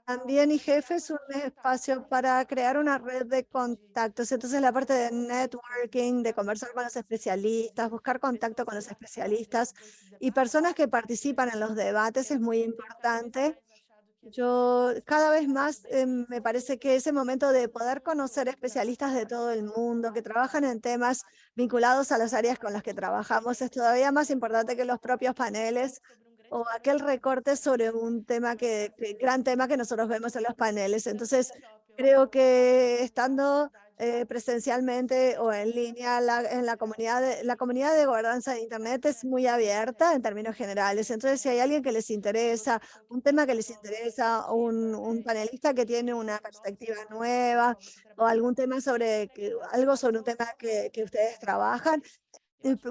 también IGF es un espacio para crear una red de contactos. Entonces la parte de networking, de conversar con los especialistas, buscar contacto con los especialistas y personas que participan en los debates es muy importante yo cada vez más eh, me parece que ese momento de poder conocer especialistas de todo el mundo que trabajan en temas vinculados a las áreas con las que trabajamos es todavía más importante que los propios paneles o aquel recorte sobre un tema que, gran tema que nosotros vemos en los paneles. Entonces, creo que estando eh, presencialmente o en línea, en la comunidad, de, la comunidad de gobernanza de Internet es muy abierta en términos generales. Entonces, si hay alguien que les interesa, un tema que les interesa, un, un panelista que tiene una perspectiva nueva o algún tema sobre, algo sobre un tema que, que ustedes trabajan,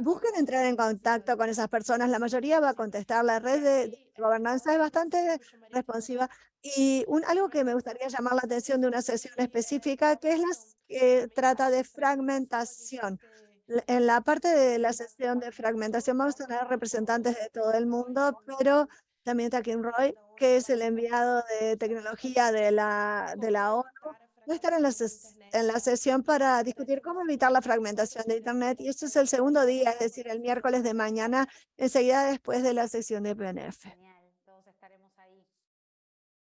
busquen entrar en contacto con esas personas, la mayoría va a contestar, la red de, gobernanza es bastante responsiva. Y un, algo que me gustaría llamar la atención de una sesión específica que es la que trata de fragmentación. En la parte de la sesión de fragmentación vamos a tener representantes de todo el mundo, pero también está Kim Roy, que es el enviado de tecnología de la, de la ONU, a estar en la, en la sesión para discutir cómo evitar la fragmentación de Internet. Y este es el segundo día, es decir, el miércoles de mañana, enseguida después de la sesión de PNF. Genial, todos estaremos ahí.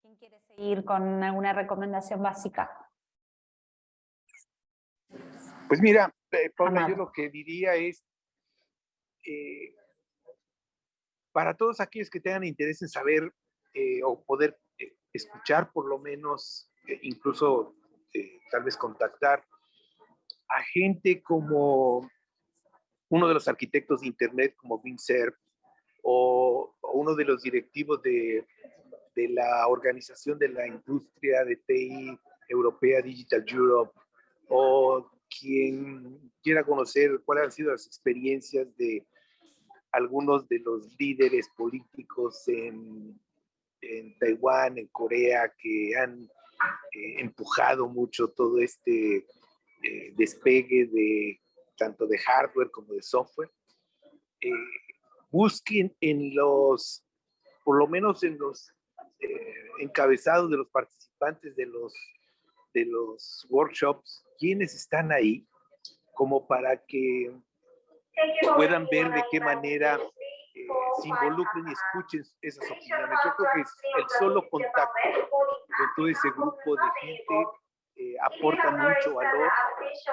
¿Quién quiere seguir con alguna recomendación básica? Pues mira, eh, Paula, yo lo que diría es, eh, para todos aquellos que tengan interés en saber eh, o poder escuchar por lo menos, incluso este, tal vez contactar a gente como uno de los arquitectos de Internet como Vincer o, o uno de los directivos de, de, la Organización de la Industria de TI Europea Digital Europe o quien quiera conocer cuáles han sido las experiencias de algunos de los líderes políticos en, en Taiwán, en Corea, que han eh, empujado mucho todo este eh, despegue de tanto de hardware como de software. Eh, busquen en los, por lo menos en los encabezados de los participantes de los, de los workshops, quienes están ahí, como para que puedan ver de qué manera se involucren y escuchen esas opiniones. Yo creo que el solo contacto con todo ese grupo de gente eh, aporta mucho valor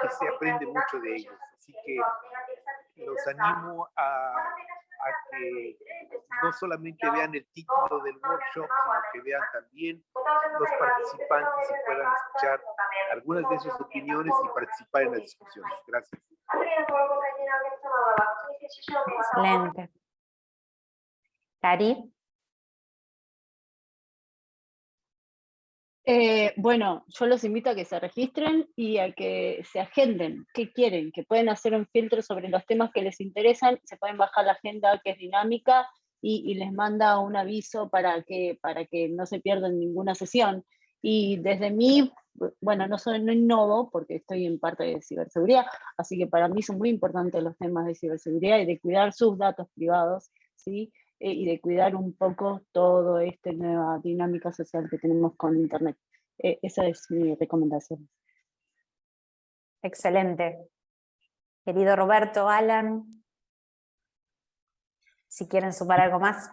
y se aprende mucho de ellos. Así que los animo a, a que no solamente vean el título del workshop, sino que vean también los participantes y puedan escuchar algunas de sus opiniones y participar en las discusiones. Gracias. Excelente. Cari. Eh, bueno, yo los invito a que se registren y a que se agenden qué quieren, que pueden hacer un filtro sobre los temas que les interesan, se pueden bajar la agenda que es dinámica y, les manda un aviso para que, para que no se pierdan ninguna sesión. Y desde mí, bueno, no, soy, no innovo porque estoy en parte de ciberseguridad, así que para mí son muy importantes los temas de ciberseguridad y de cuidar sus datos privados, ¿sí? Eh, y de cuidar un poco todo esta nueva dinámica social que tenemos con Internet. Eh, esa es mi recomendación. Excelente. Querido Roberto, Alan, si quieren sumar algo más.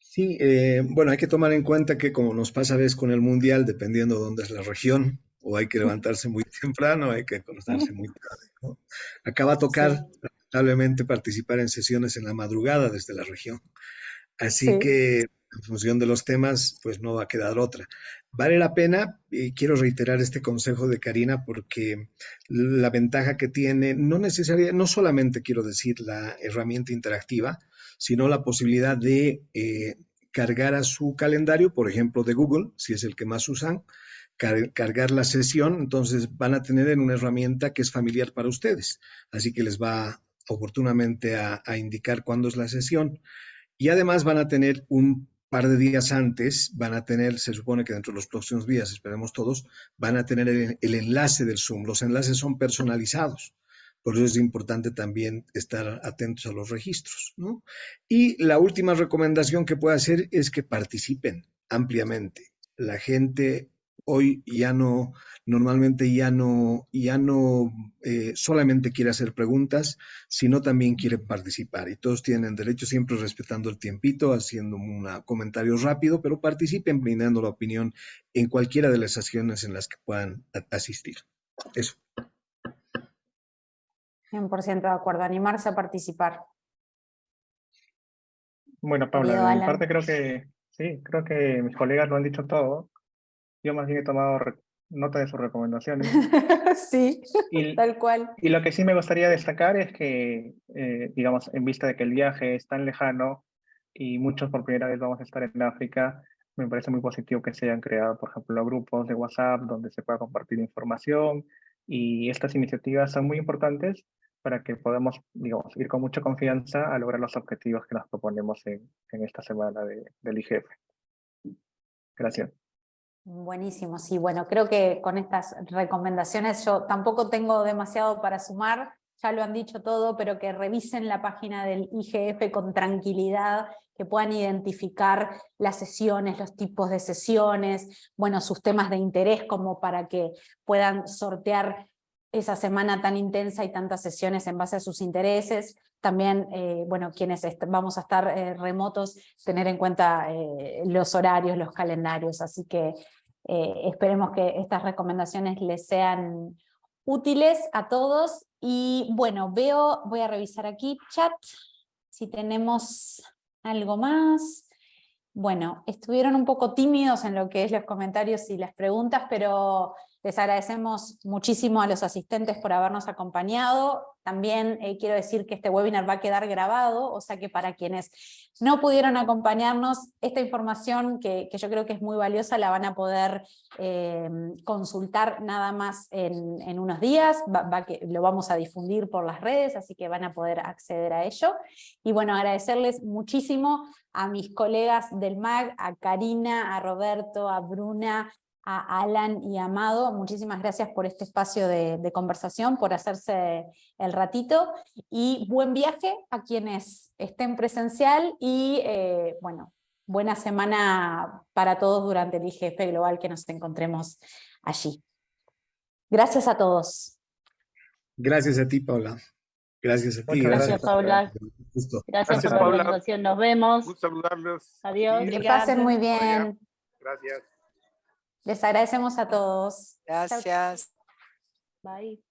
Sí, eh, bueno, hay que tomar en cuenta que como nos pasa a veces con el Mundial, dependiendo de dónde es la región, o hay que levantarse muy temprano, hay que acostarse muy tarde. Acaba a tocar lamentablemente participar en sesiones en la madrugada desde la región. Así que en función de los temas, pues no va a quedar otra. Vale la pena, y quiero reiterar este consejo de Karina porque la ventaja que tiene, no necesariamente, no solamente quiero decir la herramienta interactiva, sino la posibilidad de eh, cargar a su calendario, por ejemplo, de Google, si es el que más usan, cargar la sesión, entonces van a tener en una herramienta que es familiar para ustedes, así que les va oportunamente a, indicar cuándo es la sesión. Y además van a tener un par de días antes van a tener, se supone que dentro de los próximos días, esperemos todos, van a tener el, enlace del Zoom. Los enlaces son personalizados. Por eso es importante también estar atentos a los registros. Y la última recomendación que puedo hacer es que participen ampliamente. La gente hoy ya no, normalmente ya no, ya no eh, solamente quiere hacer preguntas, sino también quiere participar. Y todos tienen derecho siempre respetando el tiempito, haciendo un comentario rápido, pero participen brindando la opinión en cualquiera de las sesiones en las que puedan asistir. Eso. 100% de acuerdo, animarse a participar. Bueno, Paula, de mi parte creo que, sí, creo que mis colegas lo han dicho todo. Yo más bien he tomado nota de sus recomendaciones. sí, tal cual. Y lo que sí me gustaría destacar es que, eh, digamos, en vista de que el viaje es tan lejano y muchos por primera vez vamos a estar en África, me parece muy positivo que se hayan creado, por ejemplo, grupos de WhatsApp donde se pueda compartir información y estas iniciativas son muy importantes para que podamos, digamos, ir con mucha confianza a lograr los objetivos que nos proponemos en, en esta semana de, del IGF. Gracias. Buenísimo, sí, bueno, creo que con estas recomendaciones yo tampoco tengo demasiado para sumar, ya lo han dicho todo, pero que revisen la página del IGF con tranquilidad, que puedan identificar las sesiones, los tipos de sesiones, bueno, sus temas de interés como para que puedan sortear esa semana tan intensa y tantas sesiones en base a sus intereses. También, eh, bueno, quienes vamos a estar eh, remotos, tener en cuenta eh, los horarios, los calendarios, así que esperemos que estas recomendaciones les sean útiles a todos. Y bueno, veo, voy a revisar aquí chat, si tenemos algo más. Bueno, estuvieron un poco tímidos en lo que es los comentarios y las preguntas, pero les agradecemos muchísimo a los asistentes por habernos acompañado. También eh, quiero decir que este webinar va a quedar grabado, o sea que para quienes no pudieron acompañarnos, esta información que, yo creo que es muy valiosa la van a poder eh, consultar nada más en, unos días, lo vamos a difundir por las redes, así que van a poder acceder a ello. Y bueno, agradecerles muchísimo a mis colegas del MAG, a Karina, a Roberto, a Bruna, a Alan y Amado, muchísimas gracias por este espacio de, conversación, por hacerse el ratito, y buen viaje a quienes estén presencial, y eh, bueno, buena semana para todos durante el IGF Global que nos encontremos allí. Gracias a todos. Gracias a ti, Paula. Gracias a ti. Gracias, Paula. Gracias, por la presentación. Nos vemos. Gusto saludarlos. Adiós. Que pasen muy bien. Gracias. Les agradecemos a todos. Gracias. Bye.